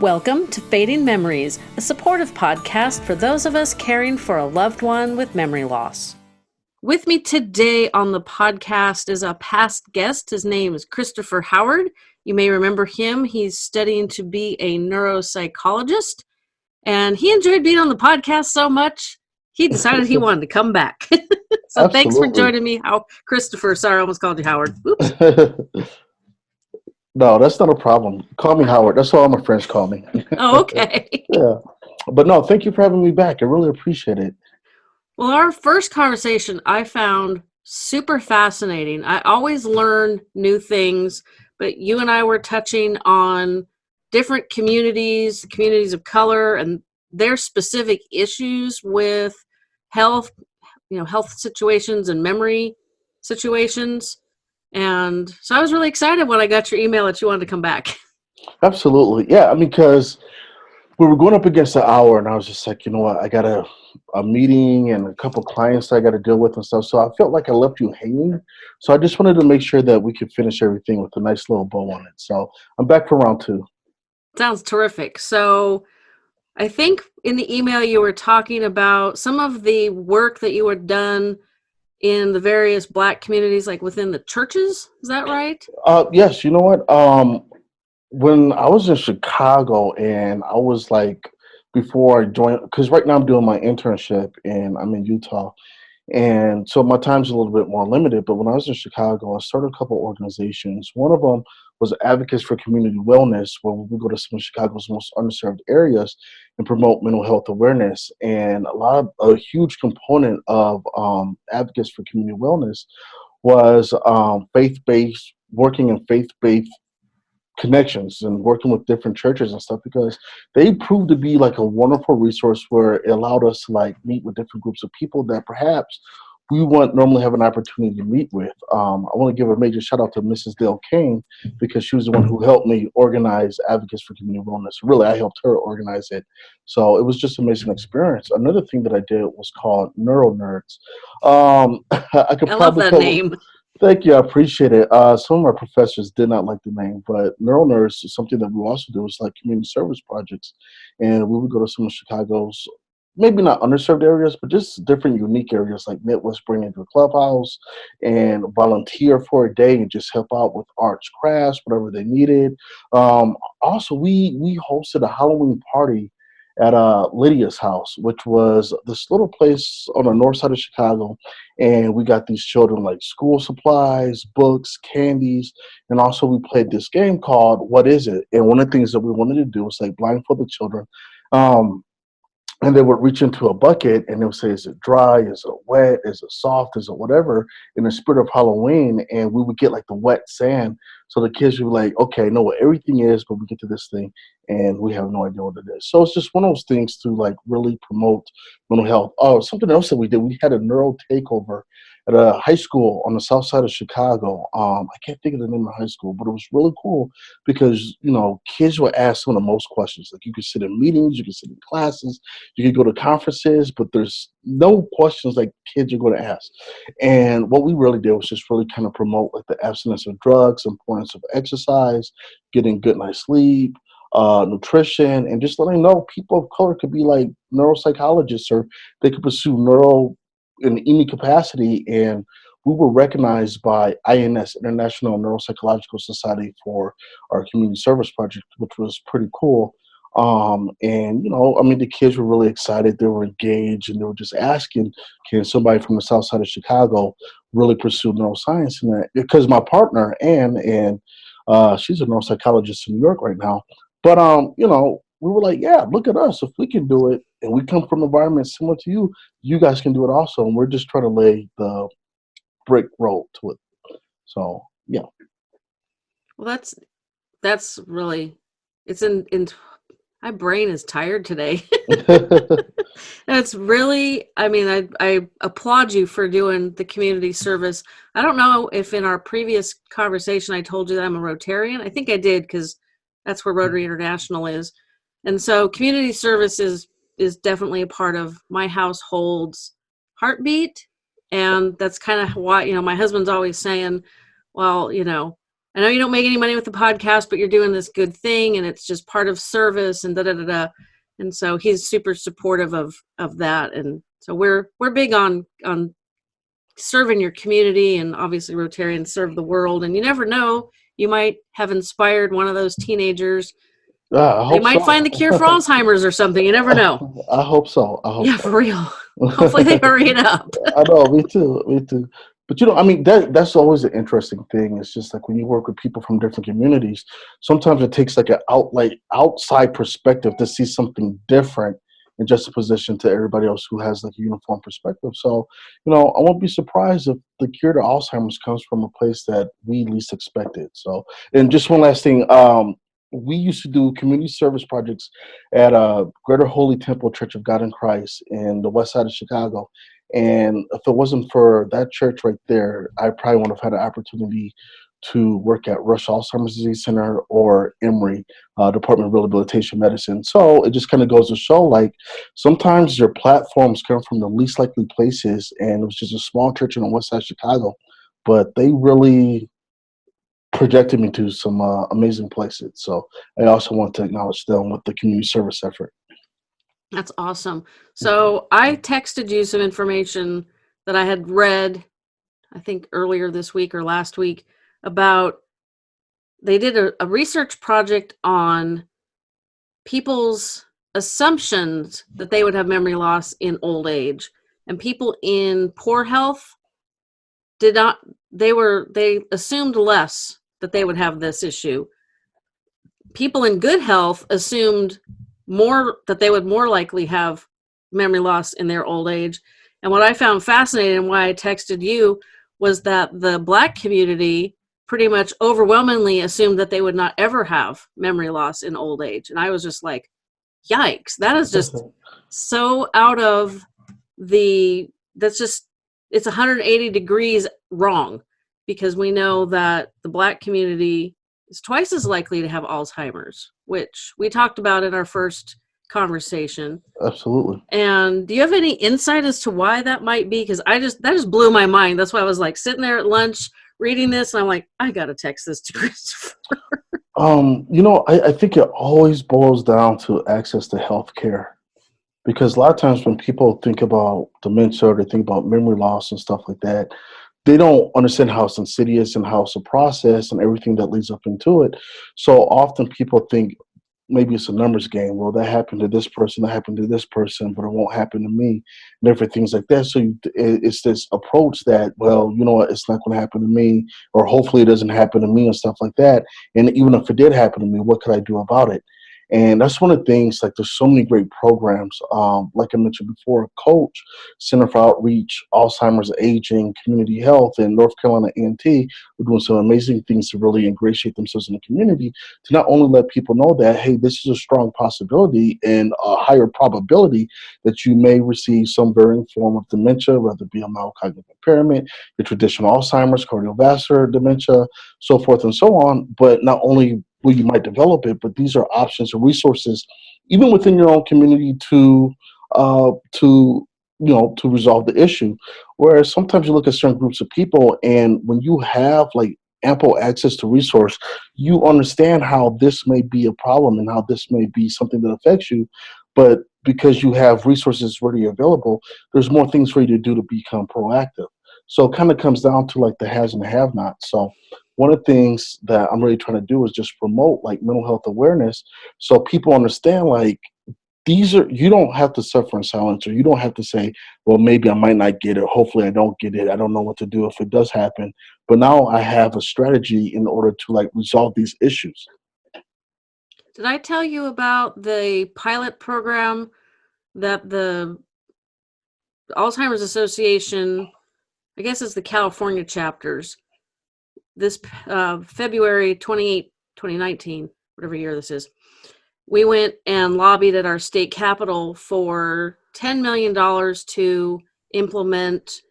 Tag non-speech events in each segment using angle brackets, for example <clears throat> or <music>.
Welcome to Fading Memories, a supportive podcast for those of us caring for a loved one with memory loss. With me today on the podcast is a past guest. His name is Christopher Howard. You may remember him. He's studying to be a neuropsychologist, and he enjoyed being on the podcast so much, he decided he wanted to come back. <laughs> so Absolutely. thanks for joining me, How Christopher. Sorry, I almost called you Howard. <laughs> No, that's not a problem. Call me Howard. That's all my friends call me. Oh, <laughs> okay. yeah. But no, thank you for having me back. I really appreciate it. Well, our first conversation I found super fascinating. I always learn new things, but you and I were touching on different communities, communities of color, and their specific issues with health, you know, health situations and memory situations. And so I was really excited when I got your email that you wanted to come back. <laughs> Absolutely. Yeah. I mean, because we were going up against the hour, and I was just like, you know what? I got a, a meeting and a couple clients I got to deal with and stuff. So I felt like I left you hanging. So I just wanted to make sure that we could finish everything with a nice little bow on it. So I'm back for round two. Sounds terrific. So I think in the email you were talking about some of the work that you had done in the various black communities like within the churches is that right? Uh yes you know what? Um when i was in chicago and i was like before i joined because right now i'm doing my internship and i'm in utah. And so my time's a little bit more limited but when i was in chicago i started a couple organizations. One of them was advocates for community wellness where we go to some of chicago's most underserved areas and promote mental health awareness. And a lot of a huge component of um, advocates for community wellness was um, faith-based, working in faith-based connections and working with different churches and stuff because they proved to be like a wonderful resource where it allowed us to like meet with different groups of people that perhaps we won't normally have an opportunity to meet with. Um, I want to give a major shout out to Mrs. Dale King because she was the one who helped me organize Advocates for Community Wellness. Really, I helped her organize it. So it was just an amazing experience. Another thing that I did was called Neuro Nerds. Um, <laughs> I could I love that name. Thank you, I appreciate it. Uh, some of our professors did not like the name, but Neuro Nerds is something that we also do. It's like community service projects, and we would go to some of Chicago's maybe not underserved areas, but just different unique areas like Midwest bring into a clubhouse and volunteer for a day and just help out with arts, crafts, whatever they needed. Um, also, we we hosted a Halloween party at uh, Lydia's house, which was this little place on the north side of Chicago. And we got these children like school supplies, books, candies, and also we played this game called What Is It? And one of the things that we wanted to do was like blindfold the children. Um, and they would reach into a bucket and they would say, is it dry? Is it wet? Is it soft? Is it whatever? In the spirit of Halloween, and we would get like the wet sand. So the kids would be like, okay, know what everything is, but we get to this thing and we have no idea what it is. So it's just one of those things to like really promote mental health. Oh, something else that we did, we had a neural takeover at a high school on the south side of Chicago. Um, I can't think of the name of the high school, but it was really cool because you know kids were ask some of the most questions. Like you could sit in meetings, you could sit in classes, you could go to conferences, but there's no questions like kids are going to ask. And what we really did was just really kind of promote like the abstinence of drugs, importance of exercise, getting good night's sleep, uh, nutrition, and just letting know people of color could be like neuropsychologists or they could pursue neuro in any capacity. And we were recognized by INS, International Neuropsychological Society, for our community service project, which was pretty cool. Um, and you know, I mean, the kids were really excited. They were engaged, and they were just asking, "Can somebody from the South Side of Chicago really pursue neuroscience?" And that, because my partner Anne, and uh, she's a neuropsychologist in New York right now. But um, you know, we were like, "Yeah, look at us. If we can do it, and we come from environments similar to you, you guys can do it also. And we're just trying to lay the brick road to it. So yeah. Well, that's that's really it's in in my brain is tired today. <laughs> That's really, I mean, I, I applaud you for doing the community service. I don't know if in our previous conversation I told you that I'm a Rotarian. I think I did because that's where Rotary International is. And so community service is is definitely a part of my household's heartbeat and that's kind of why you know my husband's always saying well you know I know you don't make any money with the podcast, but you're doing this good thing and it's just part of service and da da da da. And so he's super supportive of of that. And so we're we're big on on serving your community and obviously Rotarians serve the world. And you never know, you might have inspired one of those teenagers. Yeah, they might so. find the cure for Alzheimer's or something. You never know. <laughs> I hope so. I hope yeah, so. for real. <laughs> Hopefully they hurry it up. <laughs> I know, me too. Me too. But you know, I mean, that that's always an interesting thing. It's just like when you work with people from different communities, sometimes it takes like an out like outside perspective to see something different in just a position to everybody else who has like a uniform perspective. So, you know, I won't be surprised if the cure to Alzheimer's comes from a place that we least expected. So, and just one last thing, um, we used to do community service projects at uh, Greater Holy Temple Church of God in Christ in the west side of Chicago. And if it wasn't for that church right there, I probably wouldn't have had an opportunity to work at Rush Alzheimer's Disease Center or Emory uh, Department of Rehabilitation Medicine. So it just kind of goes to show like sometimes your platforms come from the least likely places, and it was just a small church in the west side of Chicago, but they really projected me to some uh, amazing places. So I also want to acknowledge them with the community service effort. That's awesome. So I texted you some information that I had read, I think earlier this week or last week, about they did a, a research project on people's assumptions that they would have memory loss in old age. And people in poor health did not, they were, they assumed less that they would have this issue. People in good health assumed more that they would more likely have memory loss in their old age. And what I found fascinating and why I texted you was that the black community pretty much overwhelmingly assumed that they would not ever have memory loss in old age. And I was just like, yikes, that is just so out of the, that's just, it's 180 degrees wrong because we know that the black community is twice as likely to have Alzheimer's, which we talked about in our first conversation. Absolutely. And do you have any insight as to why that might be? Because I just that just blew my mind. That's why I was like sitting there at lunch reading this, and I'm like, I gotta text this to <laughs> Christopher. um, you know, I, I think it always boils down to access to health care. Because a lot of times when people think about dementia or they think about memory loss and stuff like that, they don't understand how it's insidious and how it's a process and everything that leads up into it. So often people think maybe it's a numbers game. Well, that happened to this person, that happened to this person, but it won't happen to me, and different things like that. So it's this approach that, well, you know what, it's not going to happen to me, or hopefully it doesn't happen to me, and stuff like that. And even if it did happen to me, what could I do about it? And that's one of the things, like there's so many great programs. Um, like I mentioned before, Coach, Center for Outreach, Alzheimer's Aging, Community Health, and North Carolina A&T are doing some amazing things to really ingratiate themselves in the community to not only let people know that, hey, this is a strong possibility and a higher probability that you may receive some varying form of dementia, whether it be a mild cognitive impairment, your traditional Alzheimer's, cardiovascular dementia, so forth and so on, but not only where you might develop it, but these are options and resources, even within your own community, to uh, to you know to resolve the issue. Whereas sometimes you look at certain groups of people, and when you have like ample access to resource, you understand how this may be a problem and how this may be something that affects you. But because you have resources ready available, there's more things for you to do to become proactive. So it kind of comes down to like the has and the have not. So one of the things that I'm really trying to do is just promote like mental health awareness so people understand like these are you don't have to suffer in silence or you don't have to say well maybe i might not get it. Hopefully i don't get it. I don't know what to do if it does happen. But now i have a strategy in order to like resolve these issues. Did i tell you about the pilot program that the alzheimer's association i guess it's the california chapters this uh, February 28, 2019, whatever year this is, we went and lobbied at our state capitol for $10 million to implement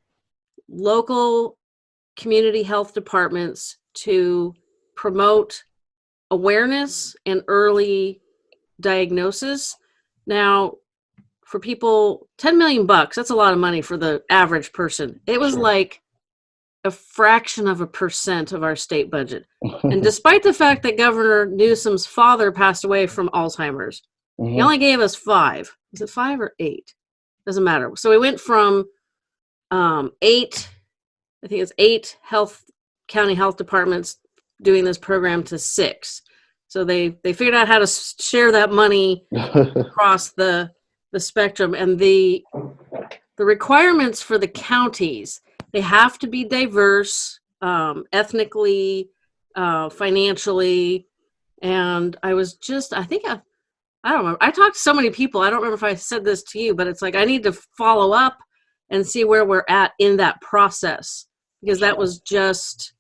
local community health departments to promote awareness and early diagnosis. Now, for people, 10 million bucks, that's a lot of money for the average person. It was sure. like a fraction of a percent of our state budget. and <laughs> despite the fact that Governor Newsom's father passed away from Alzheimer's, mm-hmm. he only gave us five. Is it five or eight? Doesn't matter. So we went from um, eight, I think it's eight health county health departments doing this program to six. So they they figured out how to share that money <laughs> across the the spectrum and the the requirements for the counties they have to be diverse um, ethnically uh, financially and i was just i think i i don't remember i talked to so many people i don't remember if i said this to you but it's like i need to follow up and see where we're at in that process because that was just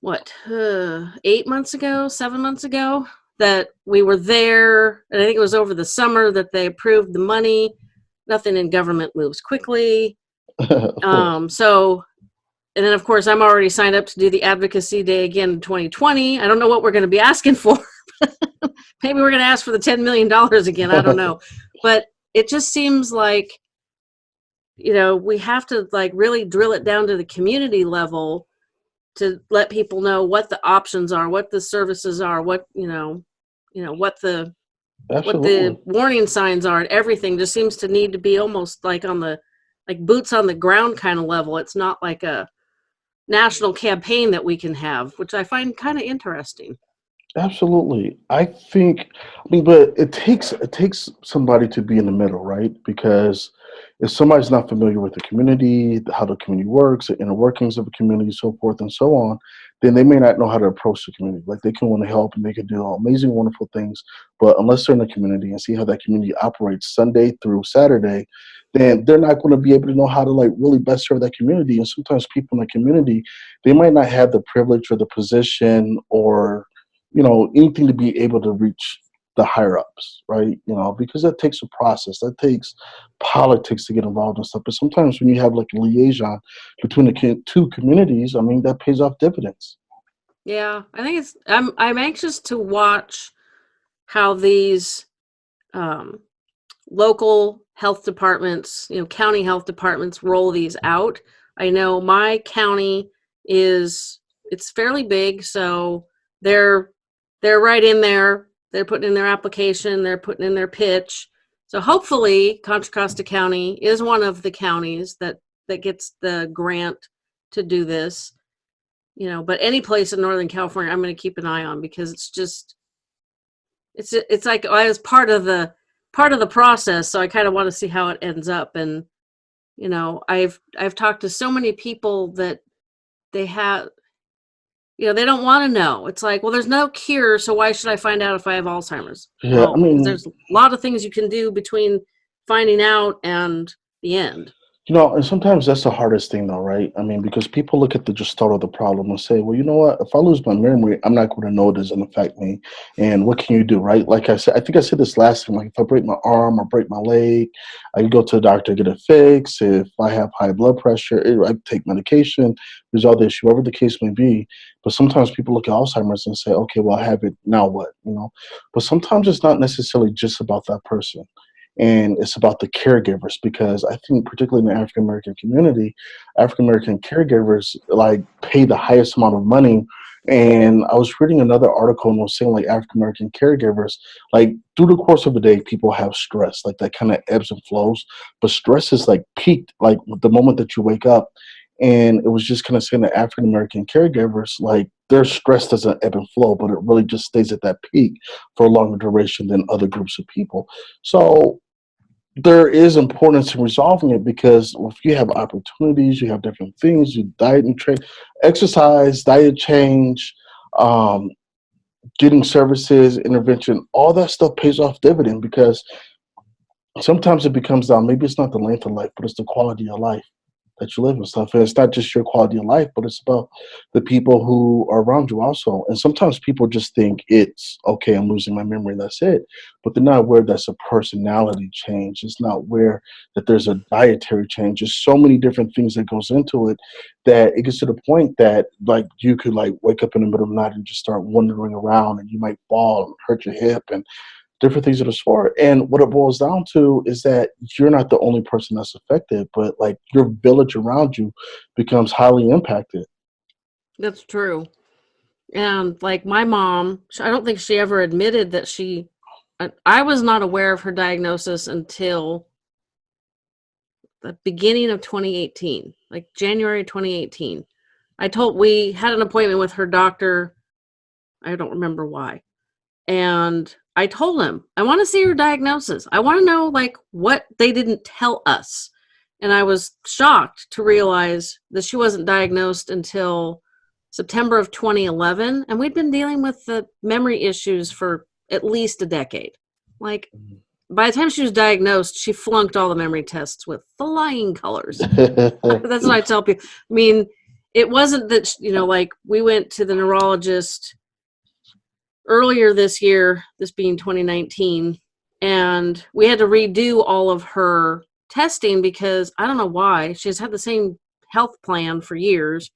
what uh, eight months ago seven months ago that we were there and i think it was over the summer that they approved the money. Nothing in government moves quickly um, so and then of course i'm already signed up to do the advocacy day again in 2020 i don't know what we're going to be asking for. <laughs> Maybe we're going to ask for the 10 million dollars again. I don't know. <laughs> But it just seems like you know we have to like really drill it down to the community level to let people know what the options are what the services are what you know you know what the Absolutely. what the warning signs are and everything just seems to need to be almost like on the like boots on the ground kind of level it's not like a national campaign that we can have which i find kind of interesting Absolutely. I think I mean but it takes it takes somebody to be in the middle, right? Because if somebody's not familiar with the community, how the community works, the inner workings of a community, so forth and so on, then they may not know how to approach the community. Like they can want to help and they can do amazing, wonderful things, but unless they're in the community and see how that community operates Sunday through Saturday, then they're not going to be able to know how to like really best serve that community. And sometimes people in the community, they might not have the privilege or the position or you know anything to be able to reach the higher ups, right? You know, because that takes a process. That takes politics to get involved and stuff. But sometimes when you have like a liaison between the two communities, I mean, that pays off dividends. Yeah, I think it's. I'm I'm anxious to watch how these um, local health departments, you know, county health departments roll these out. I know my county is it's fairly big, so they're they're right in there. They're putting in their application. They're putting in their pitch. So hopefully, Contra Costa County is one of the counties that that gets the grant to do this. You know, but any place in Northern California, I'm going to keep an eye on because it's just it's it's like I was part of the part of the process, so I kind of want to see how it ends up. And you know, I've I've talked to so many people that they have you know they don't want to know. It's like well there's no cure so why should i find out if i have alzheimer's? Yeah well, i mean there's a lot of things you can do between finding out and the end you know, and sometimes that's the hardest thing, though, right? I mean, because people look at the just start of the problem and say, well, you know what? If I lose my memory, I'm not going to know it doesn't affect me. And what can you do, right? Like I said, I think I said this last time. Like, if I break my arm or break my leg, I can go to the doctor get it fixed. If I have high blood pressure, I take medication, resolve the issue, whatever the case may be. But sometimes people look at Alzheimer's and say, okay, well, I have it. Now what? You know, but sometimes it's not necessarily just about that person and it's about the caregivers because I think particularly in the African American community, African American caregivers like pay the highest amount of money. And I was reading another article and was saying like African American caregivers, like through the course of the day, people have stress, like that kind of ebbs and flows. But stress is like peaked like the moment that you wake up. And it was just kind of saying that African American caregivers, like their stress doesn't ebb and flow, but it really just stays at that peak for a longer duration than other groups of people. So there is importance in resolving it because if you have opportunities, you have different things, you diet and train, exercise, diet change, um, getting services, intervention, all that stuff pays off dividend because sometimes it becomes down. Maybe it's not the length of life, but it's the quality of life that you live and stuff. And it's not just your quality of life, but it's about the people who are around you also. And sometimes people just think it's okay, I'm losing my memory, that's it. But they're not aware that's a personality change. It's not aware that there's a dietary change. There's so many different things that goes into it that it gets to the point that like you could like wake up in the middle of the night and just start wandering around and you might fall and hurt your hip and different things of the sort. And what it boils down to is that you're not the only person that's affected, but like your village around you becomes highly impacted. That's true. And like my mom, I don't think she ever admitted that she, I was not aware of her diagnosis until the beginning of 2018, like January 2018. I told, we had an appointment with her doctor. I don't remember why. And I told him, I want to see her diagnosis. I want to know like what they didn't tell us. And I was shocked to realize that she wasn't diagnosed until September of 2011. And we'd been dealing with the memory issues for at least a decade. Like mm-hmm. by the time she was diagnosed, she flunked all the memory tests with flying colors. <laughs> That's what I tell people. I mean, it wasn't that, you know, like we went to the neurologist earlier this year, this being 2019, and we had to redo all of her testing because I don't know why. She's had the same health plan for years.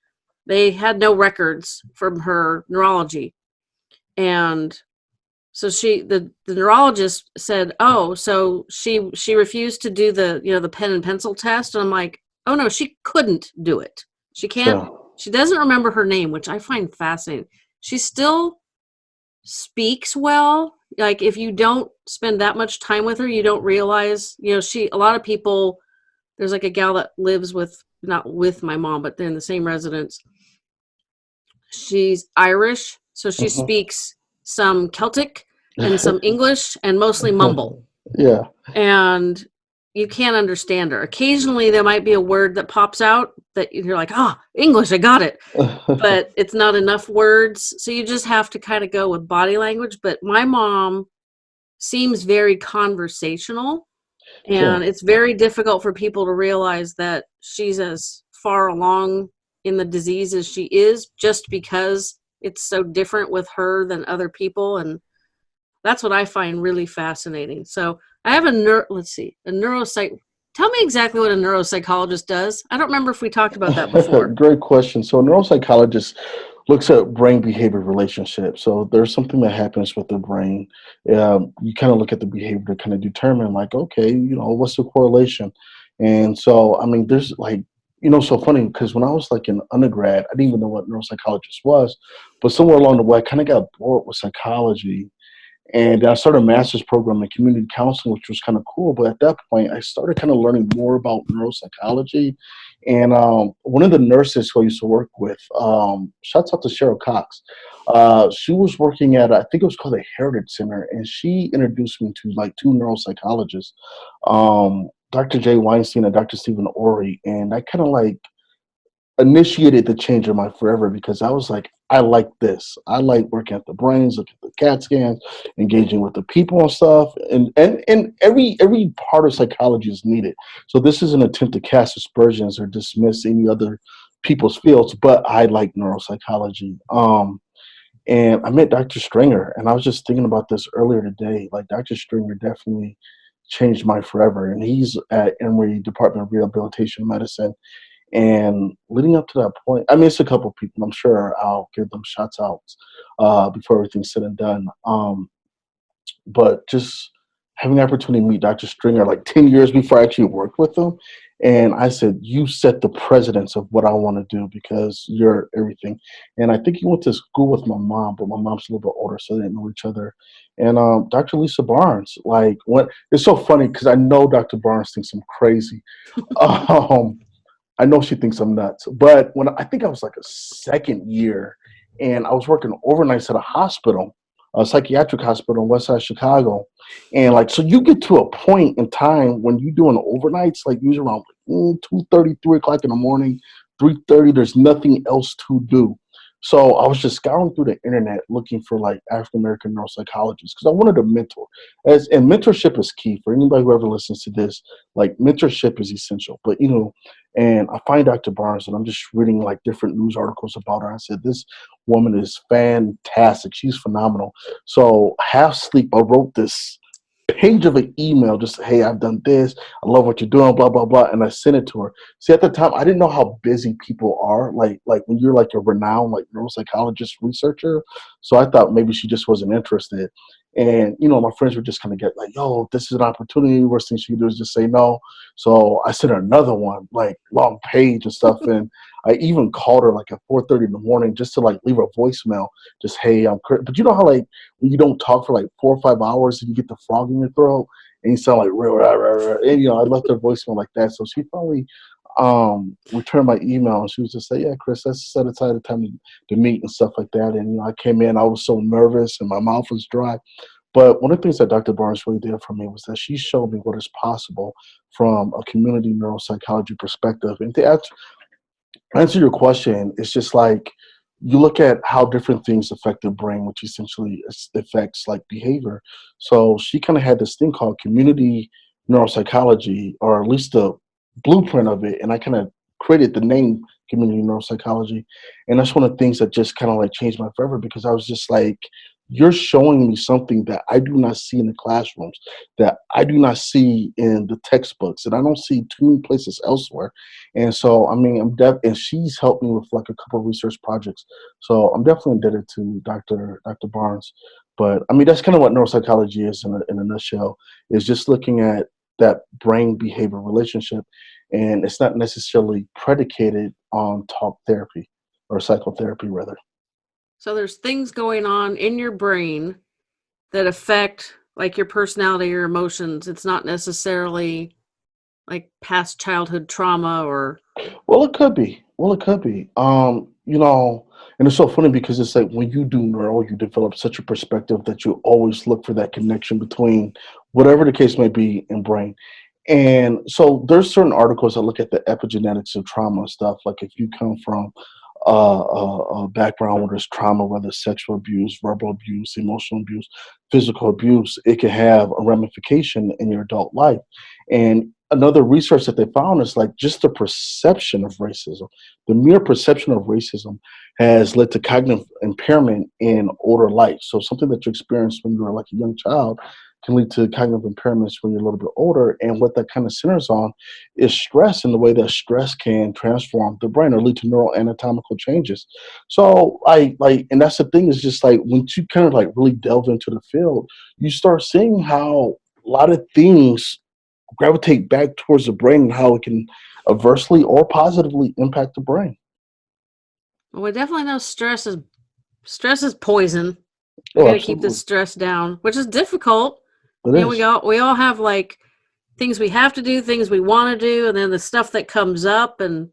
They had no records from her neurology. And so she the, the neurologist said, "Oh, so she she refused to do the, you know, the pen and pencil test." And I'm like, "Oh no, she couldn't do it. She can't yeah. she doesn't remember her name, which I find fascinating. She still speaks well like if you don't spend that much time with her you don't realize you know she a lot of people there's like a gal that lives with not with my mom but they're in the same residence. She's irish so she uh-huh. speaks some celtic and <laughs> some english and mostly <laughs> mumble. Yeah. And you can't understand her. Occasionally, there might be a word that pops out that you're like, "Ah, oh, English, I got it," <laughs> but it's not enough words. So you just have to kind of go with body language. But my mom seems very conversational, and it's very difficult for people to realize that she's as far along in the disease as she is, just because it's so different with her than other people, and that's what I find really fascinating. So I have a neuro, let's see, a neuropsych. Tell me exactly what a neuropsychologist does. I don't remember if we talked about that <laughs> before. Great question. So a neuropsychologist looks at brain behavior relationships. So there's something that happens with the brain. Um, you kind of look at the behavior to kind of determine like, okay, you know, what's the correlation? And so, I mean, there's like, you know, so funny because when I was like an undergrad, I didn't even know what neuropsychologist was, but somewhere along the way, I kind of got bored with psychology and I started a master's program in community counseling, which was kind of cool. But at that point, I started kind of learning more about neuropsychology. And um, one of the nurses who I used to work with, um, shouts out to Cheryl Cox. Uh, she was working at, I think it was called the Heritage Center, and she introduced me to like two neuropsychologists, um, Dr. Jay Weinstein and Dr. Stephen Ori. And I kind of like initiated the change in my forever because I was like, I like this. I like working at the brains, looking at the CAT scans, engaging with the people and stuff. And and and every every part of psychology is needed. So this is an attempt to cast aspersions or dismiss any other people's fields, but I like neuropsychology. Um and I met Dr. Stringer and I was just thinking about this earlier today. Like Dr. Stringer definitely changed my forever. And he's at Emory Department of Rehabilitation Medicine and leading up to that point, I missed a couple people. I'm sure I'll give them shots out uh, before everything's said and done. Um, but just having the opportunity to meet Dr. Stringer like 10 years before I actually worked with him. And I said, You set the precedence of what I want to do because you're everything. And I think he went to school with my mom, but my mom's a little bit older, so they didn't know each other. And um, Dr. Lisa Barnes, like, what it's so funny because I know Dr. Barnes thinks I'm crazy. <laughs> um, I know she thinks I'm nuts. But when I think I was like a second year and I was working overnights at a hospital, a psychiatric hospital in West Side Chicago. And like, so you get to a point in time when you're doing overnights, like usually around mm, 2 30, 3 o'clock in the morning, 3.30, there's nothing else to do. So I was just scouring through the internet looking for like African American neuropsychologists because I wanted a mentor. As and mentorship is key for anybody who ever listens to this. Like mentorship is essential. But you know, and I find Dr. Barnes and I'm just reading like different news articles about her. I said, This woman is fantastic. She's phenomenal. So half sleep, I wrote this page of an email just hey i've done this. I love what you're doing blah blah blah and i sent it to her. See at the time i didn't know how busy people are. Like like when you're like a renowned like neuropsychologist researcher so i thought maybe she just wasn't interested And you know, my friends would just kind of get like, "Yo, this is an opportunity. Worst thing she could do is just say no." So I sent her another one, like long page and stuff. and <laughs> I even called her like at 4:30 in the morning just to like leave her voicemail, just hey, I'm. Cur-. But you know how like when you don't talk for like four or five hours and you get the frog in your throat and you sound like rah, rah, rah. and you know I left her voicemail like that. So she finally um returned my email and she was just like, Yeah, Chris, let's set aside a time to, to meet and stuff like that. And you know, I came in, I was so nervous and my mouth was dry. But one of the things that Dr. Barnes really did for me was that she showed me what is possible from a community neuropsychology perspective. And to answer, answer your question, it's just like you look at how different things affect the brain, which essentially affects like behavior. So she kind of had this thing called community neuropsychology, or at least the blueprint of it, and I kind of created the name community neuropsychology. And that's one of the things that just kind of like changed my forever because I was just like, you're showing me something that I do not see in the classrooms, that I do not see in the textbooks, and I don't see too many places elsewhere. And so, I mean, I'm def and she's helped me with like a couple research projects. So I'm definitely indebted to Dr. Dr. Barnes. But I mean, that's kind of what neuropsychology is in a, in a nutshell, is just looking at that brain behavior relationship. And it's not necessarily predicated on talk therapy or psychotherapy rather. So there's things going on in your brain that affect like your personality or emotions. It's not necessarily like past childhood trauma or well it could be well it could be um you know and it's so funny because it's like when you do neuro you develop such a perspective that you always look for that connection between whatever the case may be in brain and so there's certain articles that look at the epigenetics of trauma and stuff like if you come from uh, a, a background where there's trauma, whether it's sexual abuse, verbal abuse, emotional abuse, physical abuse, it can have a ramification in your adult life. And another research that they found is like just the perception of racism, the mere perception of racism has led to cognitive impairment in older life. So something that you experienced when you were like a young child can lead to cognitive impairments when you're a little bit older. And what that kind of centers on is stress and the way that stress can transform the brain or lead to neuroanatomical changes. So I like, and that's the thing is just like when you kind of like really delve into the field, you start seeing how a lot of things gravitate back towards the brain and how it can adversely or positively impact the brain. Well, we definitely know stress is stress is poison. We oh, gotta keep the stress down, which is difficult it know, we all we all have like things we have to do, things we want to do, and then the stuff that comes up and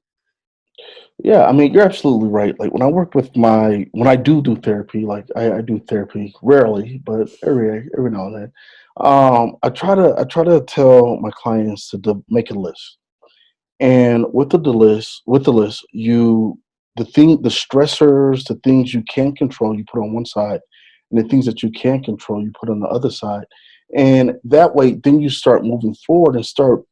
yeah, I mean, you're absolutely right. Like when I work with my, when I do do therapy, like I, I do therapy rarely, but every every now and then, um, I try to I try to tell my clients to make a list, and with the, the list, with the list, you the thing, the stressors, the things you can't control, you put on one side, and the things that you can't control, you put on the other side, and that way, then you start moving forward and start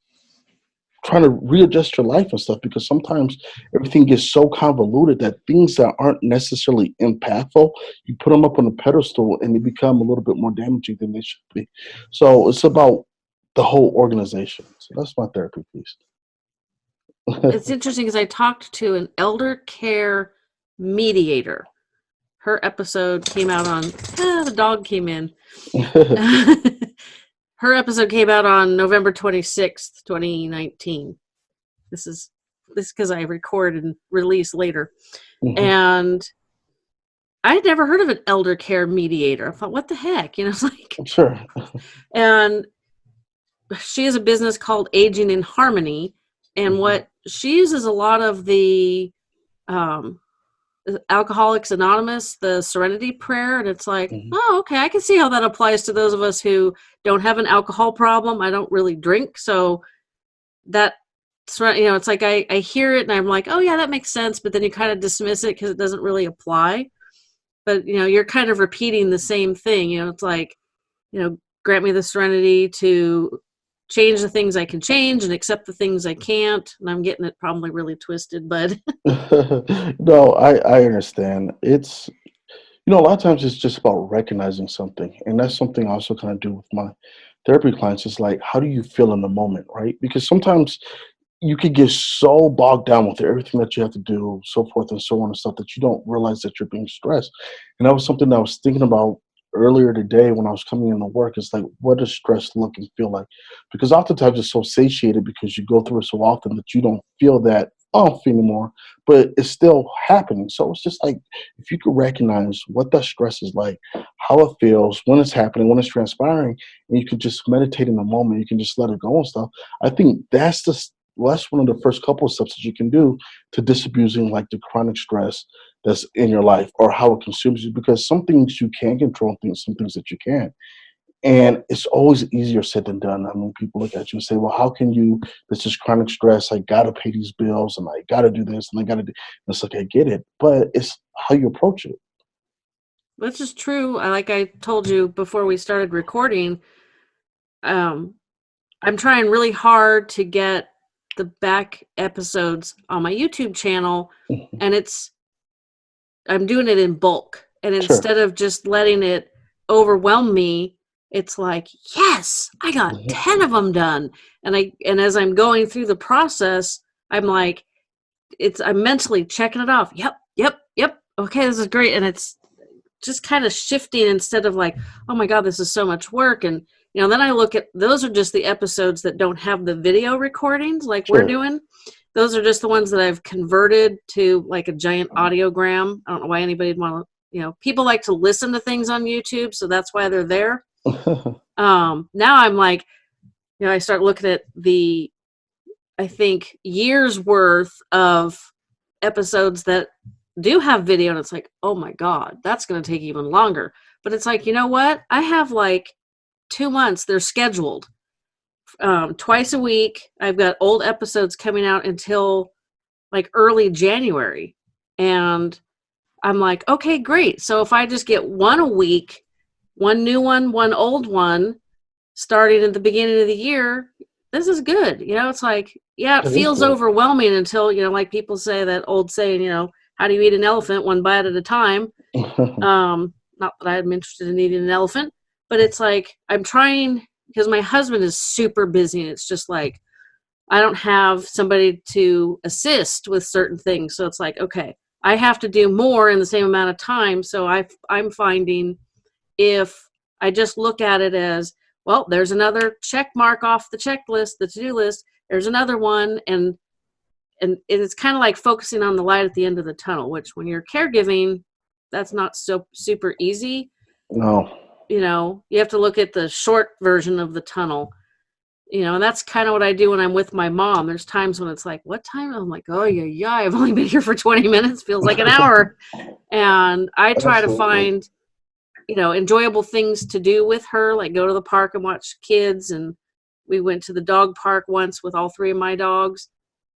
trying to readjust your life and stuff because sometimes everything gets so convoluted that things that aren't necessarily impactful, you put them up on a pedestal and they become a little bit more damaging than they should be. So it's about the whole organization. So that's my therapy piece. <laughs> it's interesting because I talked to an elder care mediator her episode came out on ah, the dog came in <laughs> her episode came out on november 26th 2019 this is this because i record and release later. Mm-hmm. and i had never heard of an elder care mediator. I thought what the heck? <laughs> You know it's like <laughs> sure. <laughs> And she has a business called aging in harmony and mm-hmm. what she uses a lot of the um, Alcoholics Anonymous, the Serenity Prayer, and it's like, mm-hmm. oh, okay, I can see how that applies to those of us who don't have an alcohol problem. I don't really drink, so that you know, it's like I I hear it and I'm like, oh yeah, that makes sense, but then you kind of dismiss it because it doesn't really apply. But you know, you're kind of repeating the same thing. You know, it's like, you know, grant me the serenity to change the things I can change and accept the things I can't. And I'm getting it probably really twisted, but <laughs> <laughs> no, I, I understand. It's you know, a lot of times it's just about recognizing something. And that's something I also kind of do with my therapy clients is like, how do you feel in the moment, right? Because sometimes you could get so bogged down with everything that you have to do, so forth and so on and stuff that you don't realize that you're being stressed. And that was something that I was thinking about earlier today when I was coming into work. It's like, what does stress look and feel like? Because oftentimes it's so satiated because you go through it so often that you don't feel that off anymore, but it's still happening. So it's just like if you could recognize what that stress is like, how it feels, when it's happening, when it's transpiring, and you can just meditate in the moment, you can just let it go and stuff. I think that's the well, that's one of the first couple of steps that you can do to disabusing like the chronic stress that's in your life or how it consumes you because some things you can control things some things that you can't and it's always easier said than done. I mean, people look at you and say, well, how can you, this is chronic stress, I gotta pay these bills and I gotta do this and I gotta do, and it's like, I get it, but it's how you approach it. Which is true. Like I told you before we started recording, um, I'm trying really hard to get the back episodes on my YouTube channel, mm-hmm. and it's I'm doing it in bulk. And instead sure. of just letting it overwhelm me, it's like, yes, I got mm-hmm. 10 of them done. And I and as I'm going through the process, I'm like it's I'm mentally checking it off. Yep, yep, yep. Okay, this is great. And it's just kind of shifting instead of like, oh my God, this is so much work. And you know, then I look at those are just the episodes that don't have the video recordings like sure. we're doing. Those are just the ones that I've converted to like a giant audiogram. I don't know why anybody would want to, you know, people like to listen to things on YouTube, so that's why they're there. <laughs> um, now I'm like, you know, I start looking at the, I think years worth of episodes that do have video, and it's like, oh my god, that's going to take even longer. But it's like, you know what? I have like two months. They're scheduled um, twice a week. I've got old episodes coming out until like early January. And I'm like, okay, great. So if I just get one a week, one new one, one old one, starting at the beginning of the year, this is good. You know, it's like, yeah, it feels overwhelming until, you know, like people say that old saying, you know, how do you eat an elephant one bite at a time? <laughs> um, not that I'm interested in eating an elephant, but it's like I'm trying because my husband is super busy and it's just like I don't have somebody to assist with certain things. So it's like, okay, I have to do more in the same amount of time. So I I'm finding if I just look at it as, well, there's another check mark off the checklist, the to-do list, there's another one and and it's kind of like focusing on the light at the end of the tunnel, which when you're caregiving, that's not so super easy. No you know you have to look at the short version of the tunnel you know and that's kind of what i do when i'm with my mom. There's times when it's like what time? I'm like oh yeah yeah i've only been here for 20 minutes feels like an hour. And i try Absolutely. to find you know enjoyable things to do with her like go to the park and watch kids and we went to the dog park once with all three of my dogs.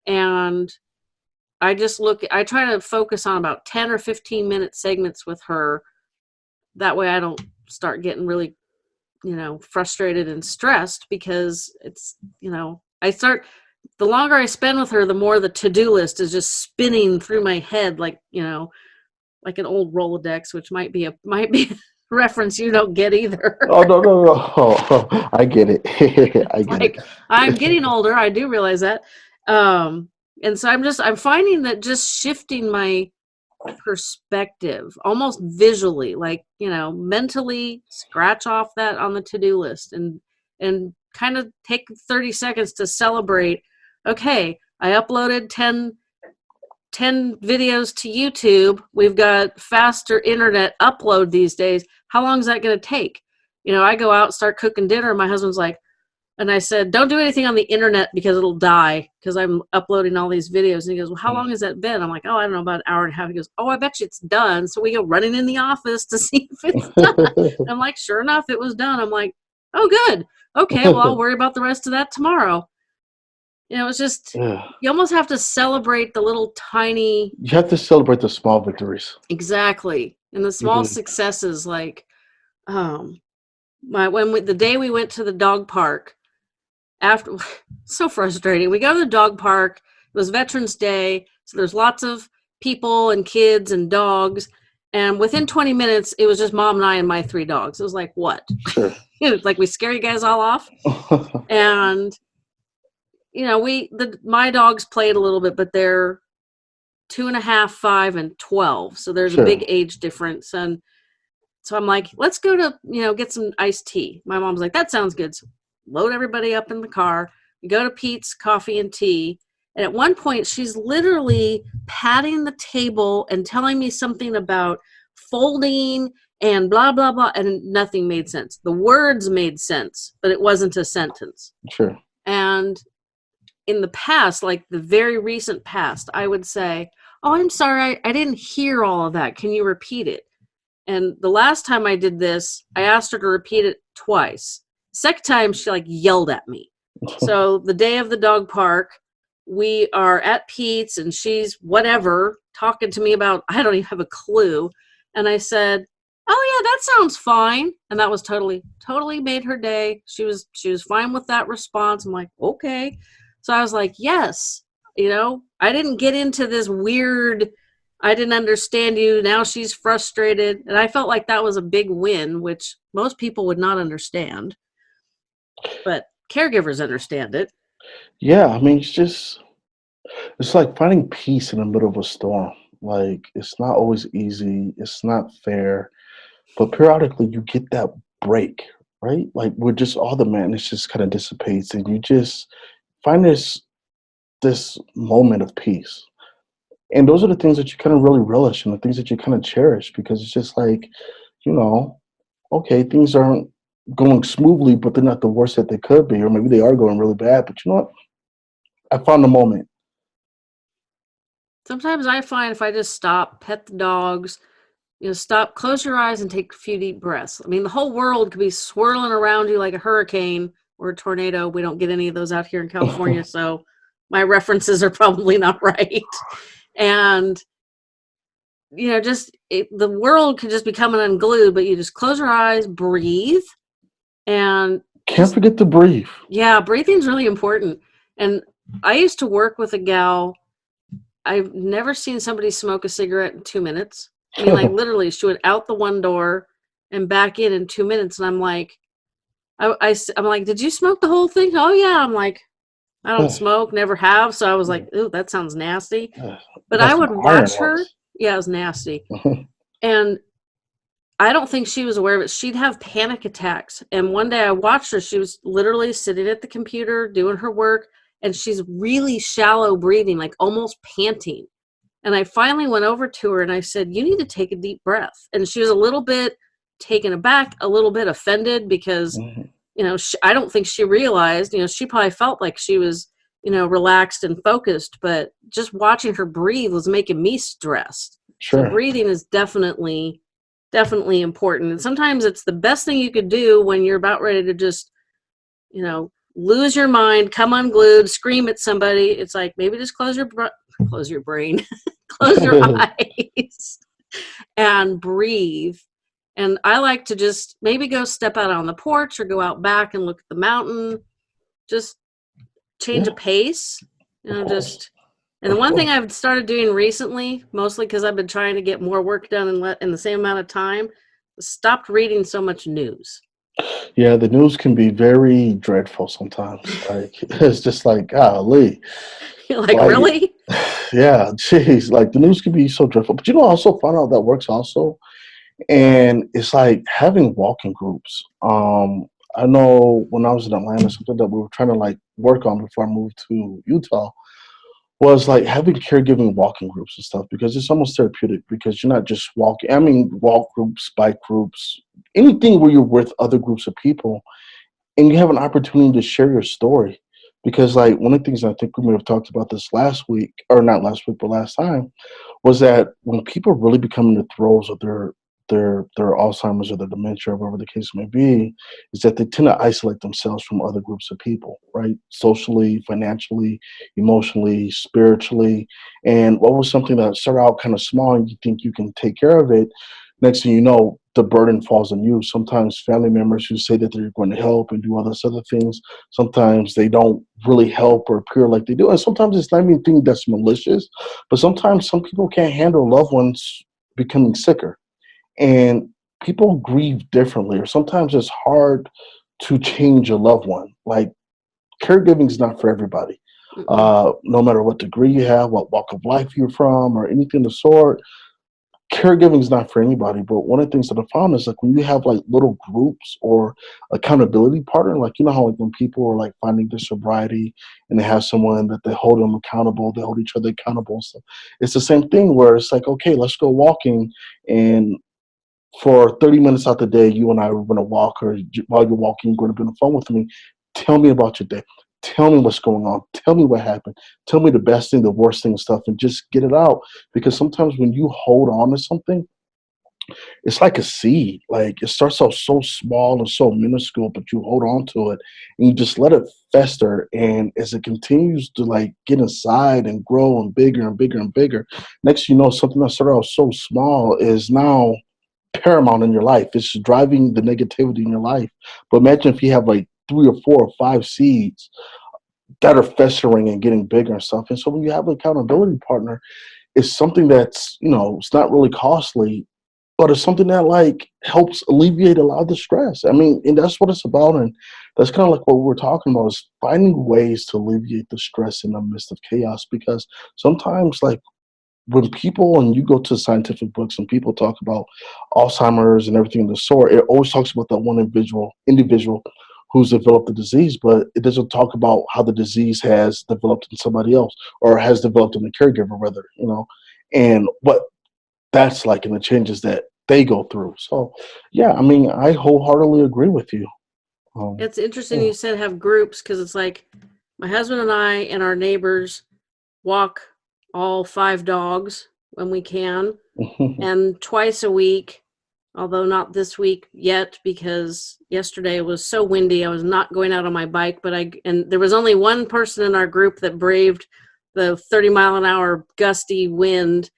And i just look i try to focus on about 10 or 15 minute segments with her. That way i don't start getting really you know frustrated and stressed because it's you know i start the longer i spend with her the more the to-do list is just spinning through my head like you know like an old rolodex which might be a <laughs> might be a reference you don't get either. Oh no no no. Oh, <laughs> <laughs> i get it. I get like, it i'm getting older. I do realize that. Um and so i'm just i'm finding that just shifting my perspective, almost visually, like, you know, mentally scratch off that on the to-do list and and kind of take 30 seconds to celebrate, okay, I uploaded 10 10 videos to YouTube. We've got faster internet upload these days. How long is that going to take? You know, I go out, start cooking dinner. and My husband's like, and I said, don't do anything on the internet because it'll die because I'm uploading all these videos. And he goes, well, how hmm. long has that been? I'm like, oh, I don't know, about an hour and a half. He goes, oh, I bet you it's done. So we go running in the office to <laughs> see if it's <laughs> done. I'm like, sure enough, it was done. I'm like, oh, good. Okay, well, I'll worry about the rest of that tomorrow. You know, it's just, you almost have to celebrate the little tiny. You have to celebrate the small victories. Exactly. And the small mm-hmm. successes, like, um, my when we, the day we went to the dog park, after <laughs> so frustrating. We go to the dog park. It was Veterans Day, so there's lots of people and kids and dogs. And within 20 minutes, it was just mom and I and my three dogs. It was like, what? <laughs> Sure. <laughs> like we scare you guys all off. and you know, we the my dogs played a little bit, but they're two and a half, five, and twelve. So there's sure. a big age difference. And So I'm like, let's go to, you know, get some iced tea. My mom's like, that sounds good. So load everybody up in the car. We go to Peet's Coffee and Tea. And at one point, she's literally patting the table and telling me something about folding and blah, blah, blah. And nothing made sense. The words made sense, but it wasn't a sentence. Sure. And in the past, like the very recent past, I would say, Oh, I'm sorry, I, I didn't hear all of that. Can you repeat it? And the last time I did this, I asked her to repeat it twice. Second time, she like yelled at me. <laughs> so the day of the dog park, we are at Peet's and she's whatever talking to me about I don't even have a clue. And I said, "Oh yeah, that sounds fine." And that was totally totally made her day. She was she was fine with that response. I'm like, "Okay." So I was like, "Yes." You know, I didn't get into this weird I didn't understand you. Now she's frustrated. And I felt like that was a big win, which most people would not understand. But caregivers understand it. Yeah, I mean, it's just, it's like finding peace in the middle of a storm. Like, it's not always easy, it's not fair, but periodically you get that break, right? Like, where just all the madness just kind of dissipates and you just find this this moment of peace and those are the things that you kind of really relish and the things that you kind of cherish because it's just like you know okay things aren't going smoothly but they're not the worst that they could be or maybe they are going really bad but you know what? I found the moment. Sometimes i find if i just stop pet the dogs you know stop close your eyes and take a few deep breaths. I mean the whole world could be swirling around you like a hurricane or a tornado. We don't get any of those out here in california <laughs> so my references are probably not right. And you know just it, the world could just be coming unglued but you just close your eyes breathe and can't forget to breathe. Yeah breathing's really important. And i used to work with a gal. I've never seen somebody smoke a cigarette in two minutes. I mean like <laughs> literally she went out the one door and back in in two minutes. And i'm like I, I, i'm like did you smoke the whole thing? Oh yeah. I'm like I don't smoke, never have. So I was like, ooh, that sounds nasty. But I would watch her. Yeah, it was nasty. <laughs> and I don't think she was aware of it. She'd have panic attacks. And one day I watched her. She was literally sitting at the computer doing her work, and she's really shallow breathing, like almost panting. And I finally went over to her and I said, You need to take a deep breath. And she was a little bit taken aback, a little bit offended because mm-hmm you know, she, I don't think she realized, you know, she probably felt like she was, you know, relaxed and focused, but just watching her breathe was making me stressed. Sure. So breathing is definitely, definitely important. And sometimes it's the best thing you could do when you're about ready to just, you know, lose your mind, come unglued, scream at somebody. It's like maybe just close your close your brain, <laughs> close your <laughs> eyes, and breathe and I like to just maybe go step out on the porch or go out back and look at the mountain, just change a pace, you know, just. And the one thing I've started doing recently, mostly because I've been trying to get more work done in, in the same amount of time, stopped reading so much news. Yeah, the news can be very dreadful sometimes. Like <laughs> it's just like, golly. <laughs> You're like, like, really? <laughs> Yeah, jeez. Like the news can be so dreadful. But you know, I also found out that works also and it's like having walking groups. Um, I know when I was in Atlanta, something that we were trying to like work on before I moved to Utah was like having caregiving walking groups and stuff because it's almost therapeutic because you're not just walking. I mean, walk groups, bike groups, anything where you're with other groups of people and you have an opportunity to share your story. Because like one of the things I think we may have talked about this last week, or not last week, but last time, was that when people really become in the throes of their their their Alzheimer's or their dementia, or whatever the case may be, is that they tend to isolate themselves from other groups of people, right? Socially, financially, emotionally, spiritually. And what was something that started out kind of small and you think you can take care of it, next thing you know, the burden falls on you. Sometimes family members who say that they're going to help and do all those other things, sometimes they don't really help or appear like they do. And sometimes it's not even thing that's malicious, but sometimes some people can't handle loved ones becoming sicker and people grieve differently or sometimes it's hard to change a loved one. Like caregiving is not for everybody. Uh, no matter what degree you have what walk of life you're from or anything of the sort caregiving is not for anybody, but one of the things that I found is like when you have like little groups or accountability partner, like you know how like when people are like finding their sobriety and they have someone that they hold them accountable, they hold each other accountable. So it's the same thing where it's like, okay, let's go walking and for 30 minutes out the day, you and I are going to walk, or while you're walking, you're going to be on the phone with me. Tell me about your day. Tell me what's going on. Tell me what happened. Tell me the best thing, the worst thing, stuff, and just get it out. Because sometimes when you hold on to something, it's like a seed. Like it starts out so small and so minuscule, but you hold on to it and you just let it fester. And as it continues to like get inside and grow and bigger and bigger and bigger, next you know something that started out so small is now paramount in your life. It's driving the negativity in your life. But imagine if you have like three or four or five seeds that are festering and getting bigger and stuff. And so when you have an accountability partner, it's something that's, you know, it's not really costly, but it's something that like helps alleviate a lot of the stress. I mean, and that's what it's about. And that's kind of like what we're talking about is finding ways to alleviate the stress in the midst of chaos because sometimes like when people and you go to scientific books and people talk about Alzheimer's and everything of the sort, it always talks about that one individual individual who's developed the disease, but it doesn't talk about how the disease has developed in somebody else or has developed in the caregiver, rather, you know, and what that's like and the changes that they go through. So, yeah, I mean, I wholeheartedly agree with you. Um, it's interesting yeah. you said have groups because it's like my husband and I and our neighbors walk all five dogs when we can. <laughs> and twice a week, although not this week yet because yesterday it was so windy, I was not going out on my bike. But I, and there was only one person in our group that braved the 30 mile an hour gusty wind.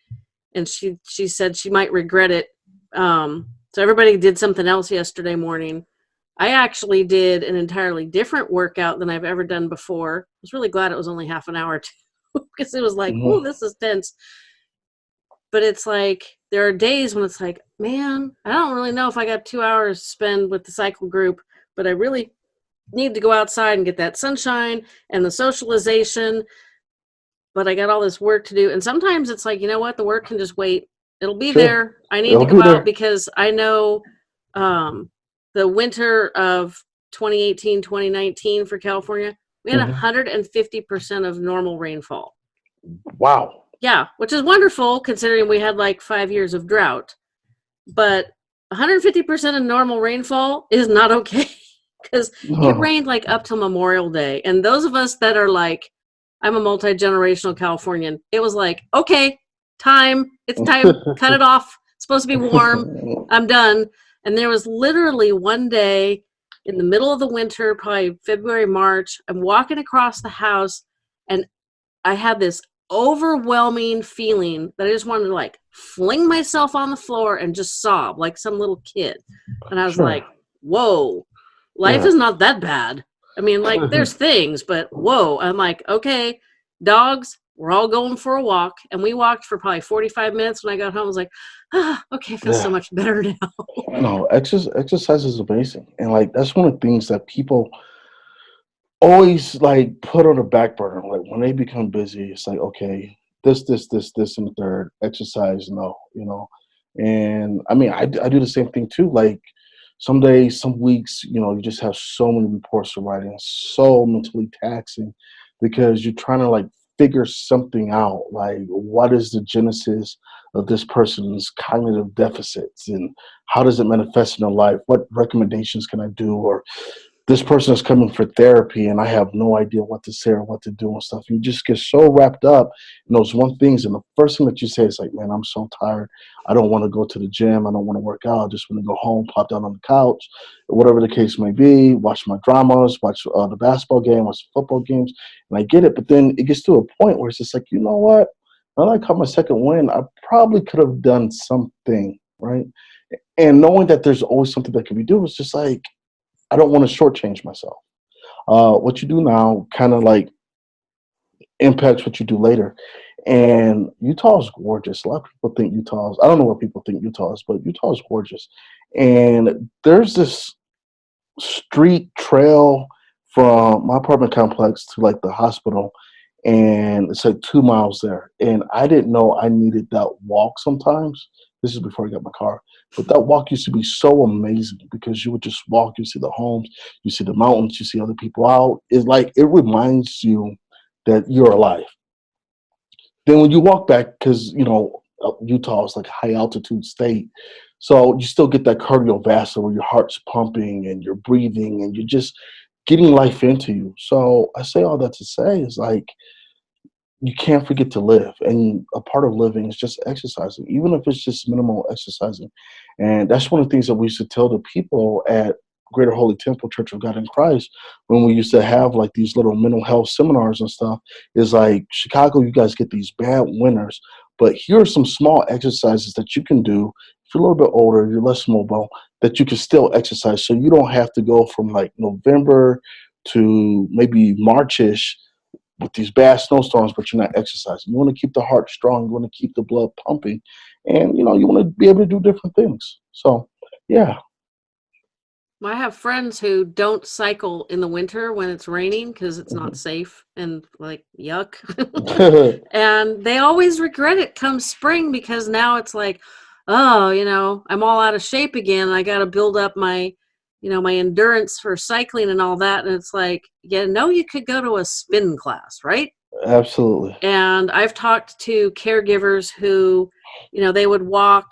And she, she said she might regret it. Um, so everybody did something else yesterday morning. I actually did an entirely different workout than I've ever done before. I was really glad it was only half an hour <laughs> <laughs> because it was like, mm-hmm. oh, this is tense. But it's like there are days when it's like, man, I don't really know if I got two hours to spend with the cycle group, but I really need to go outside and get that sunshine and the socialization. But I got all this work to do. And sometimes it's like, you know what, the work can just wait. It'll be sure. there. I need It'll to go out because I know um, the winter of 2018, 2019 for California we had mm-hmm. 150% of normal rainfall. Wow. Yeah, which is wonderful considering we had like five years of drought. But 150% of normal rainfall is not okay <laughs> because oh. it rained like up till Memorial Day. And those of us that are like, I'm a multi generational Californian, it was like, okay, time, it's time, <laughs> cut it off. It's supposed to be warm. <laughs> I'm done. And there was literally one day in the middle of the winter, probably February, March. I'm walking across the house and I had this overwhelming feeling that I just wanted to like fling myself on the floor and just sob like some little kid. And I was sure. like, whoa, life yeah. is not that bad. I mean, like, <laughs> there's things, but whoa. I'm like, okay, dogs, we're all going for a walk. And we walked for probably 45 minutes. When I got home, I was like, ah, okay, I feel yeah. so much better <laughs> now. no, exercise, exercise is amazing. And like, that's one of the things that people always like put on the back burner. Like when they become busy, it's like, okay, this, this, this, this, and the third exercise. No, you know? And I mean, I, I do the same thing too. Like some days, some weeks, you know, you just have so many reports to write and so mentally taxing because you're trying to like figure something out like what is the genesis of this person's cognitive deficits and how does it manifest in their life? What recommendations can i do or this person is coming for therapy and I have no idea what to say or what to do and stuff. You just get so wrapped up in those one things. And the first thing that you say is like, man, I'm so tired. I don't want to go to the gym. I don't want to work out. I just want to go home, pop down on the couch, whatever the case may be, watch my dramas, watch uh, the basketball game, watch the football games. And I get it. But then it gets to a point where it's just like, you know what? Now that I caught my second win, I probably could have done something, right? And knowing that there's always something that can be done, it's just like, I don't want to shortchange myself. Uh, what you do now kind of like impacts what you do later. And Utah is gorgeous. A lot of people think Utah is, I don't know what people think Utah is, but Utah is gorgeous. And there's this street trail from my apartment complex to like the hospital. And it's like two miles there. And I didn't know I needed that walk sometimes This is before I got my car. But that walk used to be so amazing because you would just walk, you see the homes, you see the mountains, you see other people out. It's like it reminds you that you're alive. Then when you walk back, because you know uh, Utah is like a high altitude state, so you still get that cardiovascular where your heart's pumping and you're breathing and you're just getting life into you. So I say all that to say is like you can't forget to live. And a part of living is just exercising even if it's just minimal exercising. And that's one of the things that we used to tell the people at greater holy temple church of god in christ when we used to have like these little mental health seminars and stuff is like chicago you guys get these bad winters but here are some small exercises that you can do if you're a little bit older you're less mobile that you can still exercise so you don't have to go from like november to maybe marchish with these bad snowstorms, but you're not exercising. You want to keep the heart strong. You want to keep the blood pumping, and you know you want to be able to do different things. So, yeah. I have friends who don't cycle in the winter when it's raining because it's mm-hmm. not safe and like yuck. <laughs> <laughs> and they always regret it come spring because now it's like, oh, you know, I'm all out of shape again. I got to build up my you know my endurance for cycling and all that and it's like yeah no you could go to a spin class right? Absolutely. And i've talked to caregivers who you know they would walk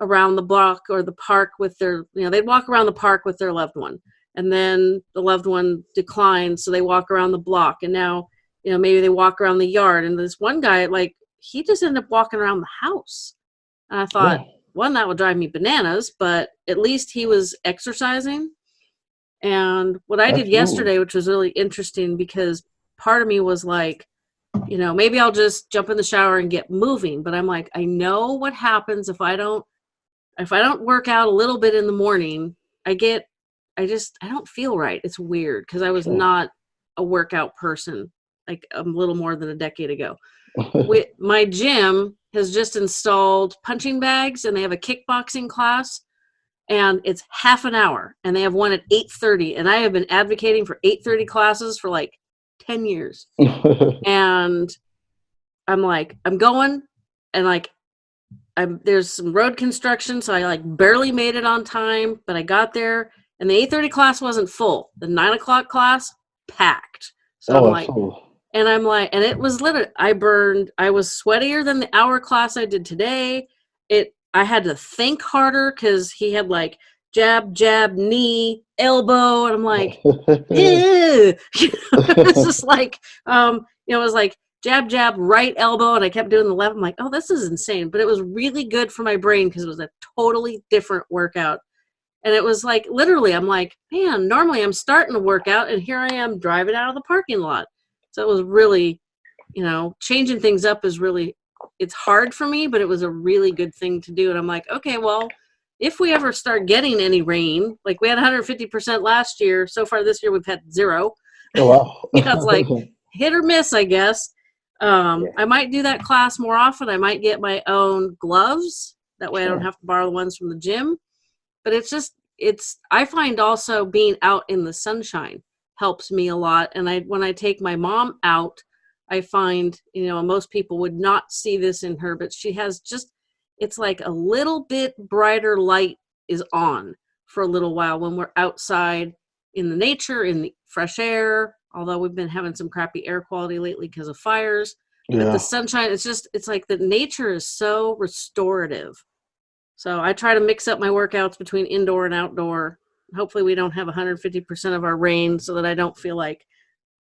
around the block or the park with their you know they'd walk around the park with their loved one and then the loved one declines so they walk around the block and now you know maybe they walk around the yard and this one guy like he just ended up walking around the house. And i thought yeah one that would drive me bananas but at least he was exercising. And what i did yesterday which was really interesting because part of me was like you know maybe i'll just jump in the shower and get moving but i'm like i know what happens if i don't if i don't work out a little bit in the morning i get i just i don't feel right. It's weird because i was sure. not a workout person like a little more than a decade ago. <laughs> With my gym has just installed punching bags and they have a kickboxing class and it's half an hour and they have one at 8.30 and i have been advocating for 8.30 classes for like 10 years. <laughs> And i'm like i'm going and like I'm, there's some road construction so i like barely made it on time but i got there and the 8.30 class wasn't full. The 9 o'clock class packed. So oh, i'm like cool and I'm like, and it was literally, I burned, I was sweatier than the hour class I did today. It, I had to think harder because he had like jab, jab, knee, elbow, and I'm like, <laughs> <laughs> it's just like, um, you know, it was like jab, jab, right elbow, and I kept doing the left. I'm like, oh, this is insane, but it was really good for my brain because it was a totally different workout. And it was like literally, I'm like, man, normally I'm starting to work out, and here I am driving out of the parking lot so it was really, you know, changing things up is really, it's hard for me, but it was a really good thing to do. And I'm like, okay, well, if we ever start getting any rain, like we had 150% last year, so far this year we've had zero. Oh, wow. <laughs> you know, it's like <laughs> hit or miss, I guess. Um, yeah. I might do that class more often. I might get my own gloves. That way sure. I don't have to borrow the ones from the gym. But it's just, it's, I find also being out in the sunshine helps me a lot. And I when I take my mom out, I find, you know, most people would not see this in her, but she has just it's like a little bit brighter light is on for a little while when we're outside in the nature, in the fresh air, although we've been having some crappy air quality lately because of fires. Yeah. But the sunshine, it's just it's like the nature is so restorative. So I try to mix up my workouts between indoor and outdoor hopefully we don't have 150% of our rain so that I don't feel like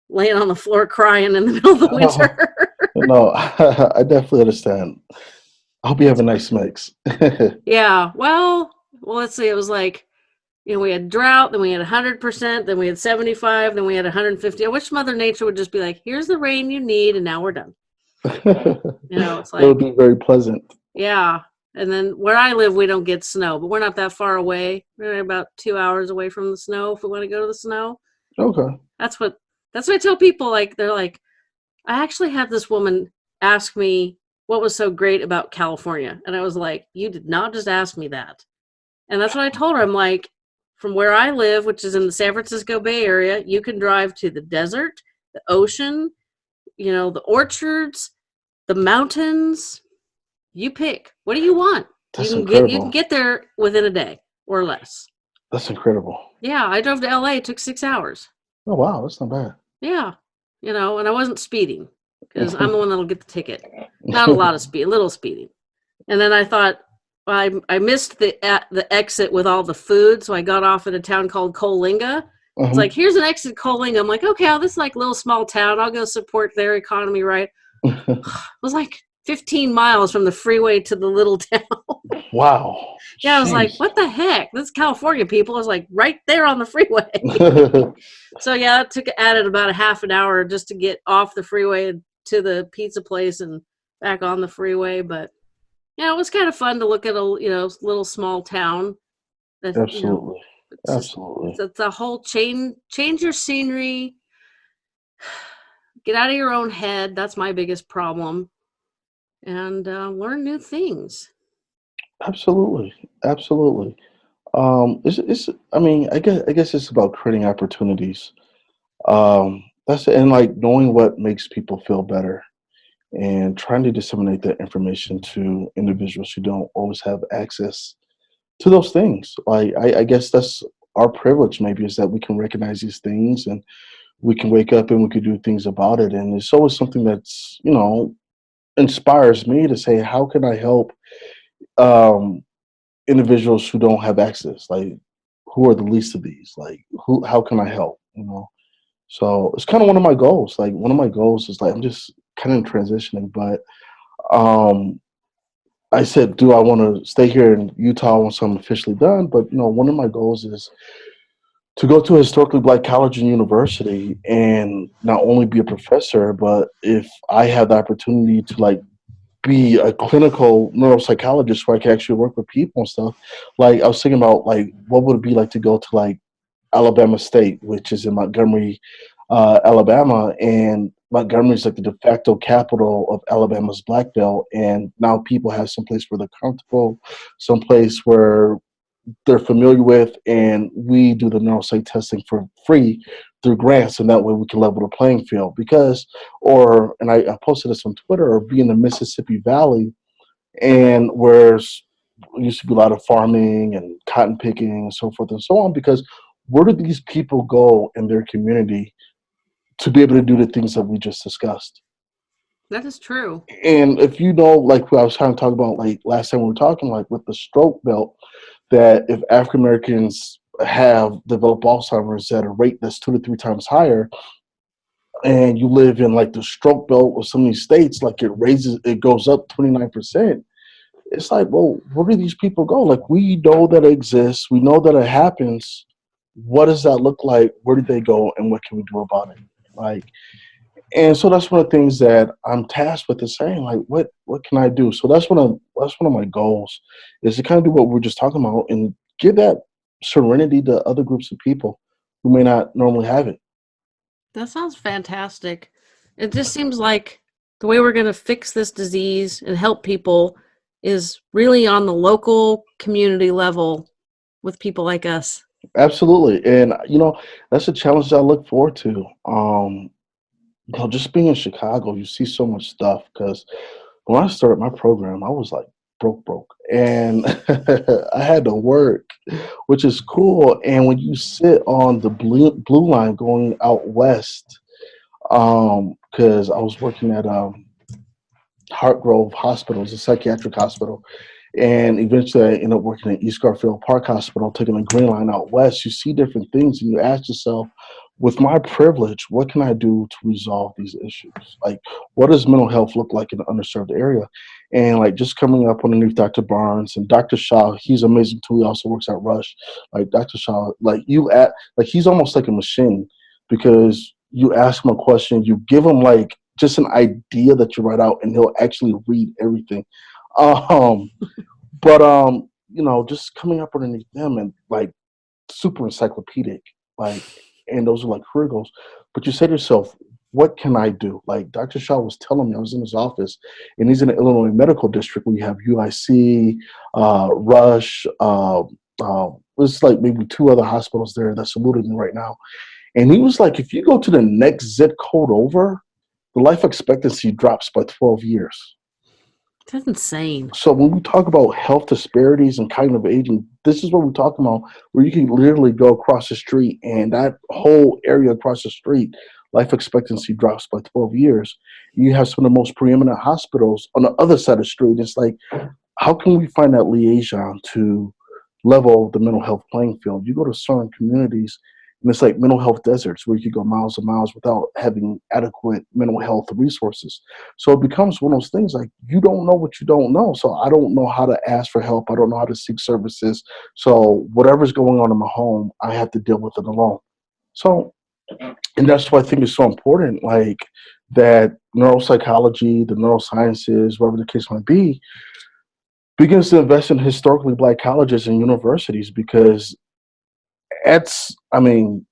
laying on the floor crying in the <laughs> middle of the winter. <laughs> no, <laughs> I definitely understand. I hope you have a nice mix. yeah. Well, well, let's see. It was like, you know, we had drought, then we had 100%, then we had 75, then we had 150. I wish Mother Nature would just be like, here's the rain you need, and now we're done. you know, it's like. It would be very pleasant. Yeah. And then where I live, we don't get snow, but we're not that far away. We're about two hours away from the snow if we want to go to the snow. Okay. That's what that's what I tell people. Like they're like, I actually had this woman ask me what was so great about California, and I was like, you did not just ask me that. And that's what I told her. I'm like, from where I live, which is in the San Francisco Bay Area, you can drive to the desert, the ocean, you know, the orchards, the mountains, you pick. What do you want? That's you can incredible. get you can get there within a day or less. That's incredible. Yeah, I drove to LA. It took six hours. Oh wow, that's not bad. Yeah, you know, and I wasn't speeding because I'm the <laughs> one that'll get the ticket. Not a lot of speed, a little speeding. And then I thought I I missed the at the exit with all the food, so I got off at a town called Coalinga. Mhm. It's like here's an exit Coalinga. I'm like, okay, oh, this is like a little small town. I'll go support their economy, right? <laughs> <sighs> It was like 15 miles from the freeway to the little <laughs> town. wow. yeah, I was like, what the heck? This is California, people. I was like, right there on the freeway. <laughs> So yeah, it took added about a half an hour just to get off the freeway to the pizza place and back on the freeway. But yeah, it was kind of fun to look at a you know little small town. That, you know, Absolutely. it's, just- Absolutely. it's, it's a whole change change your scenery. <sighs> Get out of your own head. That's my biggest problem. And uh, learn new things. Absolutely. Absolutely. Um, it's, it's, I mean, I guess, I guess it's about creating opportunities. Um, that's, and like knowing what makes people feel better and trying to disseminate that information to individuals who don't always have access to those things. Like, I, I guess that's our privilege maybe is that we can recognize these things and we can wake up and we can do things about it. And it's always something that's, you know, inspires me to say, how can I help um, individuals who don't have access? Like, who are the least of these? Like, who? How can I help? You know. So it's kind of one of my goals. Like, one of my goals is like I'm just kind of transitioning, but um, I said, do I want to stay here in Utah once I'm officially done? But you know, one of my goals is to go to a historically black college and university and not only be a professor, but if I have the opportunity to like be a clinical neuropsychologist where I can actually work with people and stuff. Like I was thinking about like what would it be like to go to like Alabama State, which is in Montgomery, uh, Alabama, and Montgomery is like the de facto capital of Alabama's Black Belt, and now people have some place where they're comfortable, some place where they're familiar with, and we do the neuropsych testing for free through grants, and that way we can level the playing field. Because, or and I, I posted this on Twitter, or be in the Mississippi Valley, and where's used to be a lot of farming and cotton picking and so forth and so on. Because where do these people go in their community to be able to do the things that we just discussed? That is true. And if you know, like what I was trying to talk about, like last time we were talking, like with the stroke belt, that if African Americans have developed Alzheimer's at a rate that's two to three times higher, and you live in like the stroke belt of some of these states, like it raises, it goes up 29%. It's like, well, where do these people go? Like, we know that it exists, we know that it happens. What does that look like? Where do they go, and what can we do about it? Like, and so that's one of the things that I'm tasked with is saying, like, what what can I do? So that's one of that's one of my goals is to kind of do what we're just talking about and give that serenity to other groups of people who may not normally have it. That sounds fantastic. It just seems like the way we're going to fix this disease and help people is really on the local community level with people like us. Absolutely, and you know that's a challenge that I look forward to. Um, know, just being in Chicago, you see so much stuff. Because when I started my program, I was like broke, broke, and <laughs> I had to work, which is cool. And when you sit on the blue blue line going out west, because I was working at um, Hartgrove Hospital, it's a psychiatric hospital, and eventually I ended up working at East Garfield Park Hospital, taking the green line out west. You see different things, and you ask yourself, with my privilege, what can I do to resolve these issues? Like, what does mental health look like in an underserved area? And like, just coming up underneath Dr. Barnes and Dr. Shah, he's amazing too. He also works at Rush. Like Dr. Shah, like you at, like he's almost like a machine because you ask him a question, you give him like just an idea that you write out, and he'll actually read everything. Um, <laughs> but um, you know, just coming up underneath them and like super encyclopedic, like, and those are like career goals. But you say to yourself, what can I do? Like Dr. Shah was telling me, I was in his office, and he's in the Illinois Medical District. We have UIC, uh, Rush. Uh, uh, there's like maybe two other hospitals there that's saluting me right now. And he was like, if you go to the next zip code over, the life expectancy drops by 12 years. That's insane. So when we talk about health disparities and cognitive aging, this is what we're talking about, where you can literally go across the street and that whole area across the street, life expectancy drops by 12 years. You have some of the most preeminent hospitals on the other side of the street. It's like, how can we find that liaison to level the mental health playing field? You go to certain communities and it's like mental health deserts where you could go miles and miles without having adequate mental health resources. So it becomes one of those things like you don't know what you don't know. So I don't know how to ask for help. I don't know how to seek services. So whatever's going on in my home, I have to deal with it alone. So, and that's why I think it's so important, like that neuropsychology, the neurosciences, whatever the case might be, begins to invest in historically black colleges and universities because it's I mean,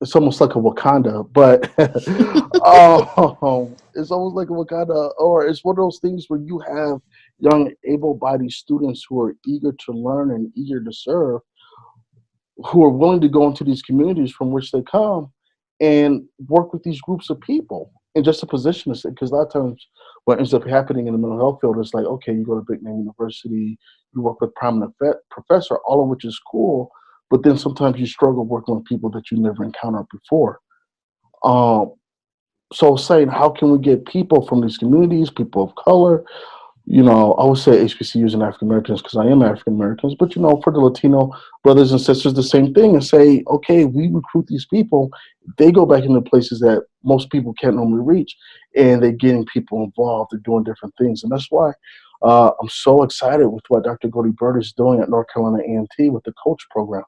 it's almost like a Wakanda, but <laughs> um, it's almost like a Wakanda, or it's one of those things where you have young, able-bodied students who are eager to learn and eager to serve, who are willing to go into these communities from which they come and work with these groups of people and just to position us because a lot of times what ends up happening in the mental health field is like okay you go to big name university you work with prominent professor all of which is cool but then sometimes you struggle working with people that you never encountered before. Um, so saying how can we get people from these communities, people of color, you know, I would say HBCUs and African Americans because I am African Americans, but you know, for the Latino brothers and sisters, the same thing and say, okay, we recruit these people, they go back into places that most people can't normally reach, and they're getting people involved, they're doing different things. And that's why uh, I'm so excited with what Dr. Goldie Byrd is doing at North Carolina A&T with the coach program.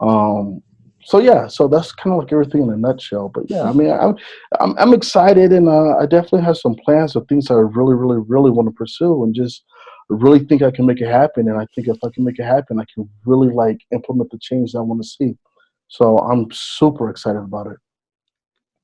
Um, so yeah, so that's kind of like everything in a nutshell. But yeah, I mean, I'm I'm, I'm excited, and uh, I definitely have some plans of things I really, really, really want to pursue, and just really think I can make it happen. And I think if I can make it happen, I can really like implement the change that I want to see. So I'm super excited about it.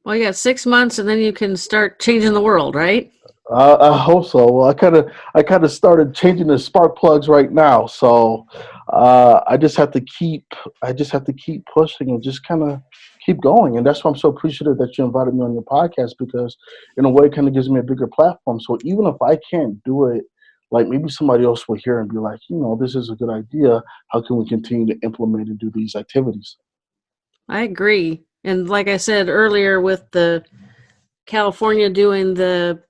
Well, yeah, six months, and then you can start changing the world, right? Uh, I hope so. Well, I kind of I kind of started changing the spark plugs right now, so uh, I just have to keep I just have to keep pushing and just kind of keep going. And that's why I'm so appreciative that you invited me on your podcast because in a way it kind of gives me a bigger platform. So even if I can't do it, like maybe somebody else will hear and be like, you know, this is a good idea. How can we continue to implement and do these activities? I agree. And like I said earlier, with the California doing the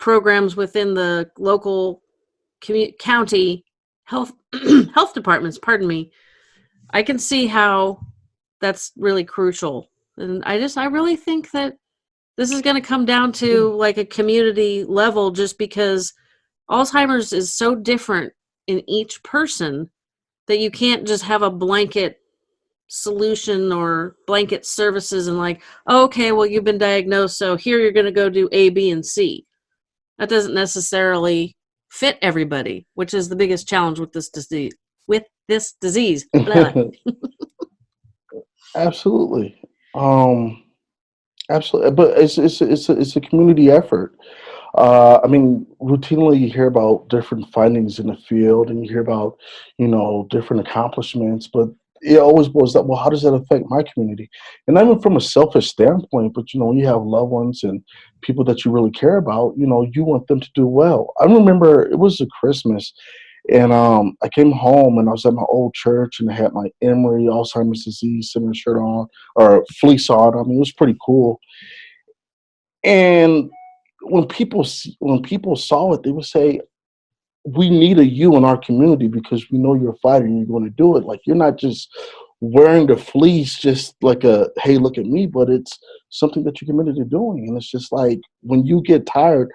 programs within the local county health <clears throat> health departments pardon me i can see how that's really crucial. And i just i really think that this is going to come down to hmm. like a community level just because alzheimer's is so different in each person that you can't just have a blanket solution or blanket services and like oh, okay well you've been diagnosed so here you're going to go do a b and c that doesn't necessarily fit everybody, which is the biggest challenge with this disease. With this disease. <laughs> absolutely, um, absolutely. But it's it's it's a, it's a community effort. Uh, I mean, routinely you hear about different findings in the field, and you hear about you know different accomplishments, but it always boils up, well, how does that affect my community? And not even from a selfish standpoint, but you know, you have loved ones and people that you really care about, you know, you want them to do well. I remember it was a Christmas and um, I came home and I was at my old church and I had my Emory Alzheimer's disease center shirt on or fleece on. I mean, it was pretty cool. And when people when people saw it, they would say, we need a you in our community because we know you're a fighter and you're going to do it. Like you're not just wearing the fleece just like a hey look at me, but it's something that you're committed to doing. And it's just like when you get tired,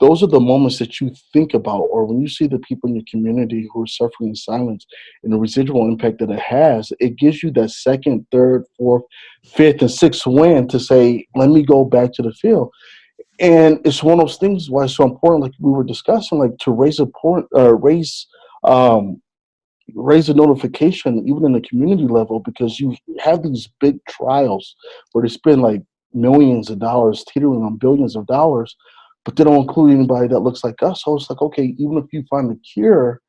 those are the moments that you think about, or when you see the people in your community who are suffering in silence and the residual impact that it has, it gives you that second, third, fourth, fifth, and sixth win to say, let me go back to the field and it's one of those things why it's so important like we were discussing like to raise a point uh, raise um raise a notification even in the community level because you have these big trials where they spend like millions of dollars teetering on billions of dollars but they don't include anybody that looks like us. So it's like okay even if you find the cure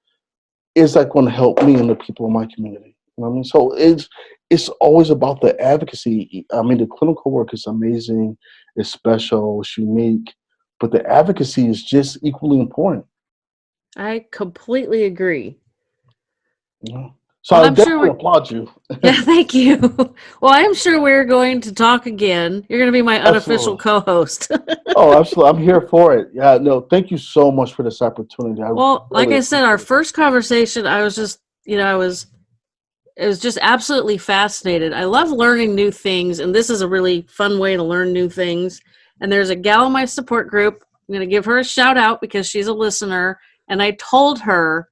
is that going to help me and the people in my community? You know what i mean? So it's it's always about the advocacy. I mean the clinical work is amazing it's special, it's unique, but the advocacy is just equally important. I completely agree. Yeah. So well, I definitely sure applaud you. <laughs> yeah, thank you. Well, I'm sure we're going to talk again. You're going to be my unofficial co-host. <laughs> oh, absolutely! I'm here for it. Yeah, no, thank you so much for this opportunity. I well, really like I said, our first conversation, I was just, you know, I was, it was just absolutely fascinated. I love learning new things, and this is a really fun way to learn new things. And there's a gal in my support group. I'm going to give her a shout out because she's a listener, and I told her,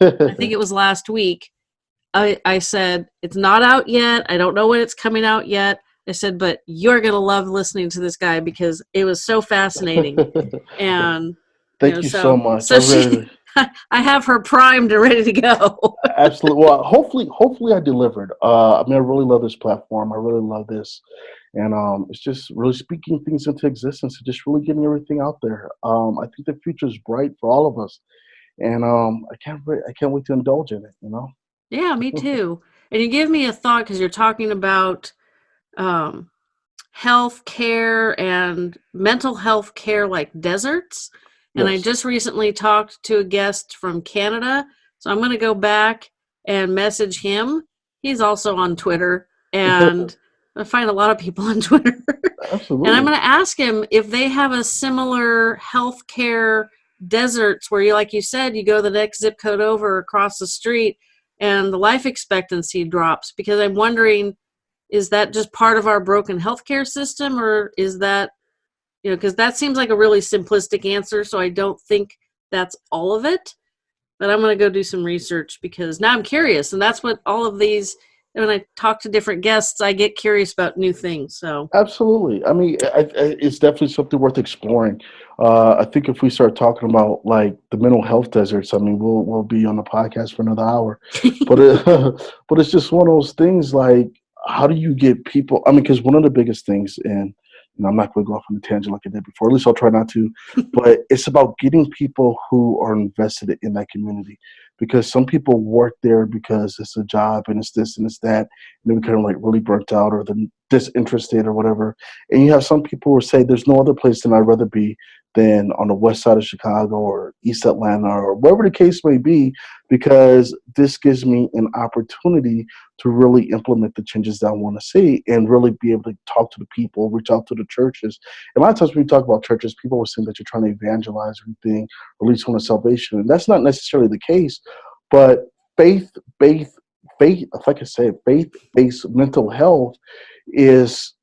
I think it <laughs> was last week I, I said, it's not out yet. I don't know when it's coming out yet. I said, but you're going to love listening to this guy because it was so fascinating. <laughs> and thank you, know, you so, so, much. So really... she, I have her primed and ready to go. <laughs> Absolutely. Well, hopefully, hopefully I delivered. Uh, I mean, I really love this platform. I really love this. And um, it's just really speaking things into existence and just really getting everything out there. Um, I think the future is bright for all of us. And um, I can't, wait. I can't wait to indulge in it, you know? Yeah, me too. and you give me a thought because you're talking about um, health care and mental health care like deserts. And yes. I just recently talked to a guest from Canada. So I'm going to go back and message him. He's also on Twitter. <laughs> And I find a lot of people on <laughs> Twitter. Absolutely. and I'm going to ask him if they have a similar healthcare deserts where you, like you said, you go the next zip code over across the street and the life expectancy drops because I'm wondering is that just part of our broken healthcare system or is that you know because that seems like a really simplistic answer so I don't think that's all of it but I'm going to go do some research because now I'm curious and that's what all of these when I talk to different guests, I get curious about new things. So absolutely, I mean, I, I, it's definitely something worth exploring. Uh, I think if we start talking about like the mental health deserts, I mean, we'll we'll be on the podcast for another hour. <laughs> but it, but it's just one of those things. Like, how do you get people? I mean, because one of the biggest things, and you know, I'm not going to go off on a tangent like I did before. At least I'll try not to. <laughs> but it's about getting people who are invested in that community because some people work there because it's a job and it's this and it's that, and they become like really burnt out or they're disinterested or whatever. And you have some people who say there's no other place than I'd rather be than on the west side of Chicago or East Atlanta or wherever the case may be, because this gives me an opportunity to really implement the changes that I want to see and really be able to talk to the people, reach out to the churches. And a lot of times when we talk about churches, people will think that you're trying to evangelize everything, release on salvation. And that's not necessarily the case, but faith, faith, faith, if I could say faith-based mental health is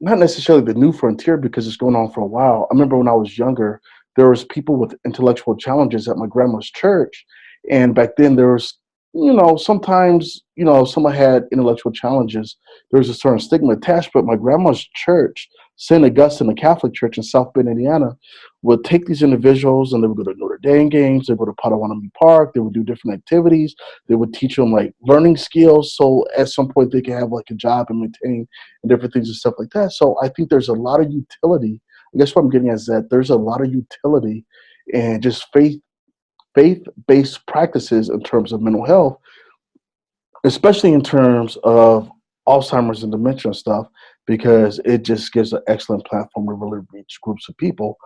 not necessarily the new frontier because it's going on for a while. I remember when I was younger, there was people with intellectual challenges at my grandma's church, and back then there was, you know, sometimes you know someone had intellectual challenges. There was a certain stigma attached, but my grandma's church, St. Augustine, the Catholic Church in South Bend, Indiana, would take these individuals and they would go to Notre Dame games, they would go to Potawatomi Park, they would do different activities, they would teach them like learning skills so at some point they can have like a job and maintain and different things and stuff like that. So I think there's a lot of utility. I guess what I'm getting at is that there's a lot of utility and just faith faith-based practices in terms of mental health, especially in terms of Alzheimer's and dementia and stuff, because it just gives an excellent platform to really reach groups of people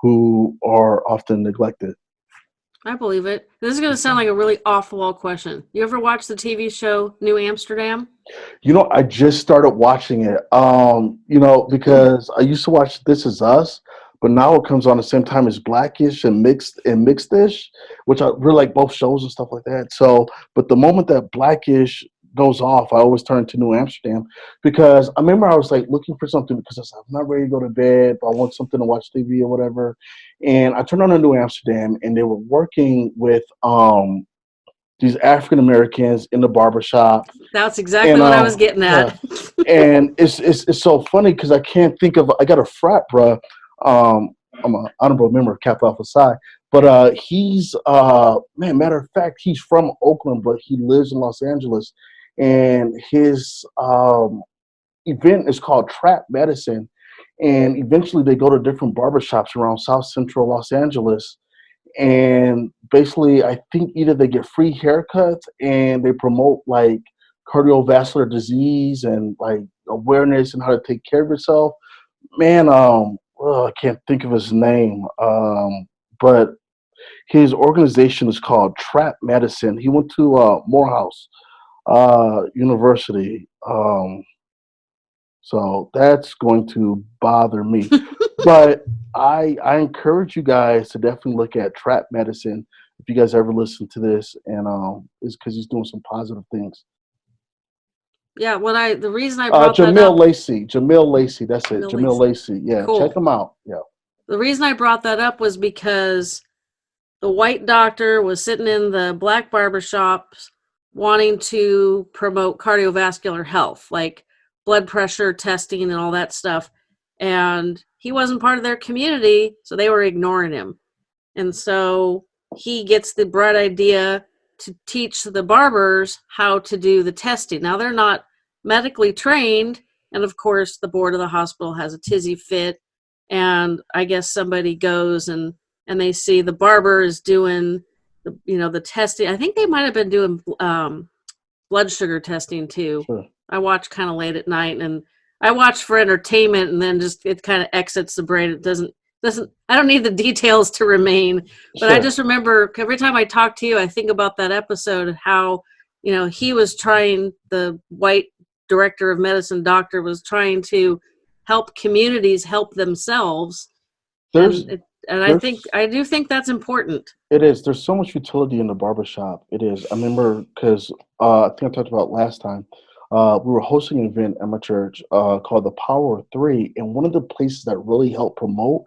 who are often neglected. I believe it. This is going to sound like a really off the wall question. You ever watch the TV show New Amsterdam? You know, I just started watching it. Um, you know, because I used to watch This Is Us, but now it comes on the same time as Blackish and Mixed and Mixedish, which I really like both shows and stuff like that. So, but the moment that Blackish goes off, I always turn to New Amsterdam because I remember I was like looking for something because I am not ready to go to bed, but I want something to watch TV or whatever. And I turned on to New Amsterdam and they were working with um these African Americans in the barbershop. That's exactly and, what um, I was getting at. and it's, it's it's so funny because I can't think of I got a frat, bruh. Um, I'm an honorable member of Kappa Alpha Psi, but uh, he's uh, man. Matter of fact, he's from Oakland, but he lives in Los Angeles, and his um, event is called Trap Medicine. And eventually, they go to different barbershops around South Central Los Angeles. And basically, I think either they get free haircuts and they promote like cardiovascular disease and like awareness and how to take care of yourself. Man, um, I can't think of his name, um, but His organization is called Trap Medicine. He went to uh, Morehouse uh, University. Um, so that's going to bother me. <laughs> but I I encourage you guys to definitely look at Trap Medicine if you guys ever listen to this, and um, is because he's doing some positive things. Yeah, what I the reason I brought Uh, brought that Jamil up, Lacey, Jamil Lacey, that's it, Jamil Jamil Lacey. Yeah, Cool. check him out. Yeah, the reason I brought that up was because the white doctor was sitting in the black barber shops wanting to promote cardiovascular health, like blood pressure testing and all that stuff. And he wasn't part of their community, so they were ignoring him. And so he gets the bright idea to teach the barbers how to do the testing. Now they're not medically trained, and of course the board of the hospital has a tizzy fit and I guess somebody goes and and they see the barber is doing the you know the testing. I think they might have been doing um, blood sugar testing too. sure. I watch kind of late at night, and I watch for entertainment, and then just it kind of exits the brain. It doesn't doesn't. I don't need the <laughs> details to remain, but I just remember every time I talk to you, I think about that episode and how you know he was trying the white director of medicine doctor was trying to help communities help themselves there's and, it, and i think i do think that's important It is. There's so much utility in the barbershop. It is. I remember because uh, I think I talked about last time. Uh, we were hosting an event at my church uh, called the Power of Three, and one of the places that really helped promote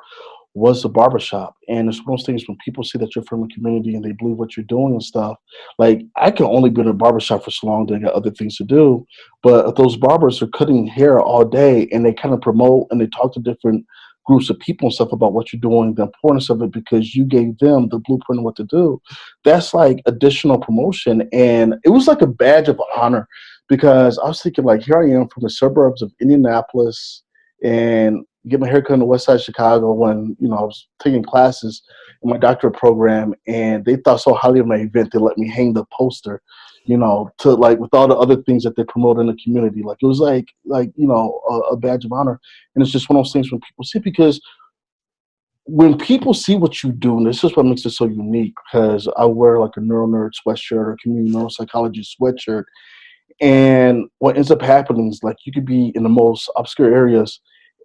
was the barbershop. And it's one of those things when people see that you're from a community and they believe what you're doing and stuff. Like I can only be in a barbershop for so long; they got other things to do. But those barbers are cutting hair all day and they kind of promote and they talk to different groups of people and stuff about what you're doing, the importance of it because you gave them the blueprint of what to do. That's like additional promotion. And it was like a badge of honor because I was thinking, like, here I am from the suburbs of Indianapolis and get my haircut in the west side of Chicago when, you know, I was taking classes in my doctorate program and they thought so highly of my event they let me hang the poster you know, to like with all the other things that they promote in the community. Like it was like like you know a, a badge of honor, and it's just one of those things when people see because when people see what you do, and this is what makes it so unique. Because I wear like a neural nerd sweatshirt or community neuropsychology sweatshirt, and what ends up happening is like you could be in the most obscure areas,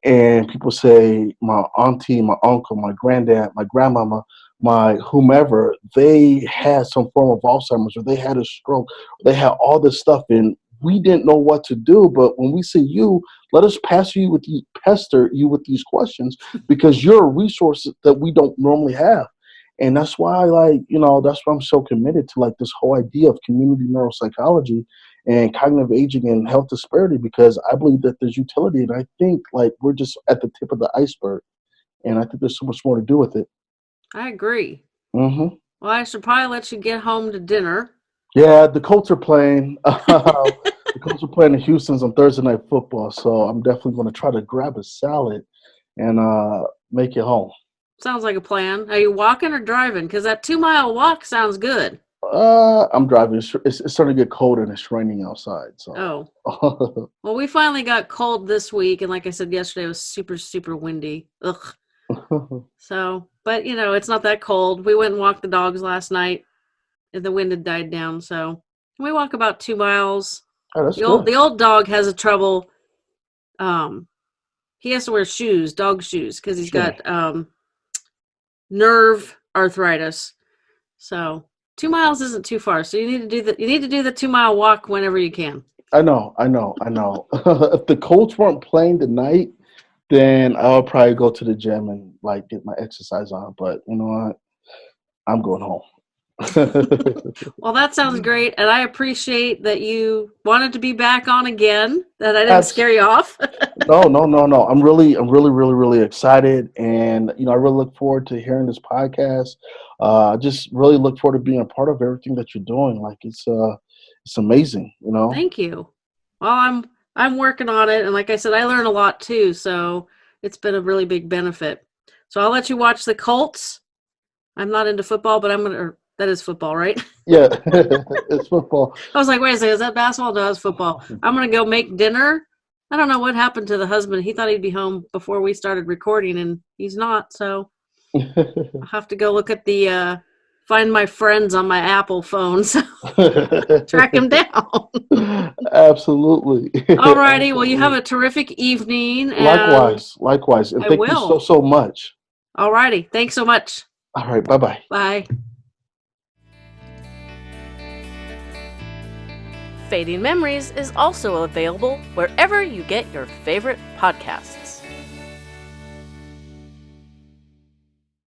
and people say my auntie, my uncle, my granddad, my grandmama my whomever, they had some form of Alzheimer's or they had a stroke, they had all this stuff and we didn't know what to do. But when we say you, let us pass you with pester you with these questions because you're a resource that we don't normally have. And that's why like, you know, that's why I'm so committed to like this whole idea of community neuropsychology and cognitive aging and health disparity because I believe that there's utility and I think like we're just at the tip of the iceberg. And I think there's so much more to do with it. I agree hmm well i should probably let you get home to dinner Yeah, the Colts are playing. <laughs> the Colts are playing the Houston's on Thursday night football, so I'm definitely going to try to grab a salad and uh, make it home. sounds like a plan are you walking or driving because that two mile walk sounds good Uh, I'm driving. It's, it's, it's starting to get cold and it's raining outside. So, oh <laughs> well we finally got cold this week and like i said yesterday it was super super windy ugh <laughs> So, but you know, it's not that cold. We went and walked the dogs last night, and the wind had died down. So we walk about two miles. oh, The old the old dog has a trouble. Um, he has to wear shoes, dog shoes, because he's Sure. got um nerve arthritis. So two miles isn't too far. So you need to do the you need to do the two mile walk whenever you can. I know, I know, I know. <laughs> if the Colts weren't playing tonight, then I'll probably go to the gym and like get my exercise on. But you know what? I'm going home. <laughs> Well, that sounds great, and I appreciate that you wanted to be back on again. That I didn't Abs- scare you off. <laughs> no, no, no, no. I'm really, I'm really, really, really excited, and you know, I really look forward to hearing this podcast. Uh, I just really look forward to being a part of everything that you're doing. Like it's, uh, it's amazing. You know. Thank you. Well, I'm I'm working on it, and like I said, I learn a lot too. So it's been a really big benefit. So I'll let you watch the Colts. I'm not into football, but I'm gonna. That is football, right? <laughs> Yeah, <laughs> it's football. I was like, wait a second, is that basketball? No, it's football. <laughs> I'm gonna go make dinner. I don't know what happened to the husband. He thought he'd be home before we started recording, and he's not. So I'll have to go look at the uh, find my friends on my Apple phone, <laughs> so <laughs> track them down. Absolutely. Alrighty, well, you have a terrific evening. And Likewise, likewise. And I thank you so, so much. Alrighty, thanks so much. All right, bye bye. Bye. Fading Memories is also available wherever you get your favorite podcasts.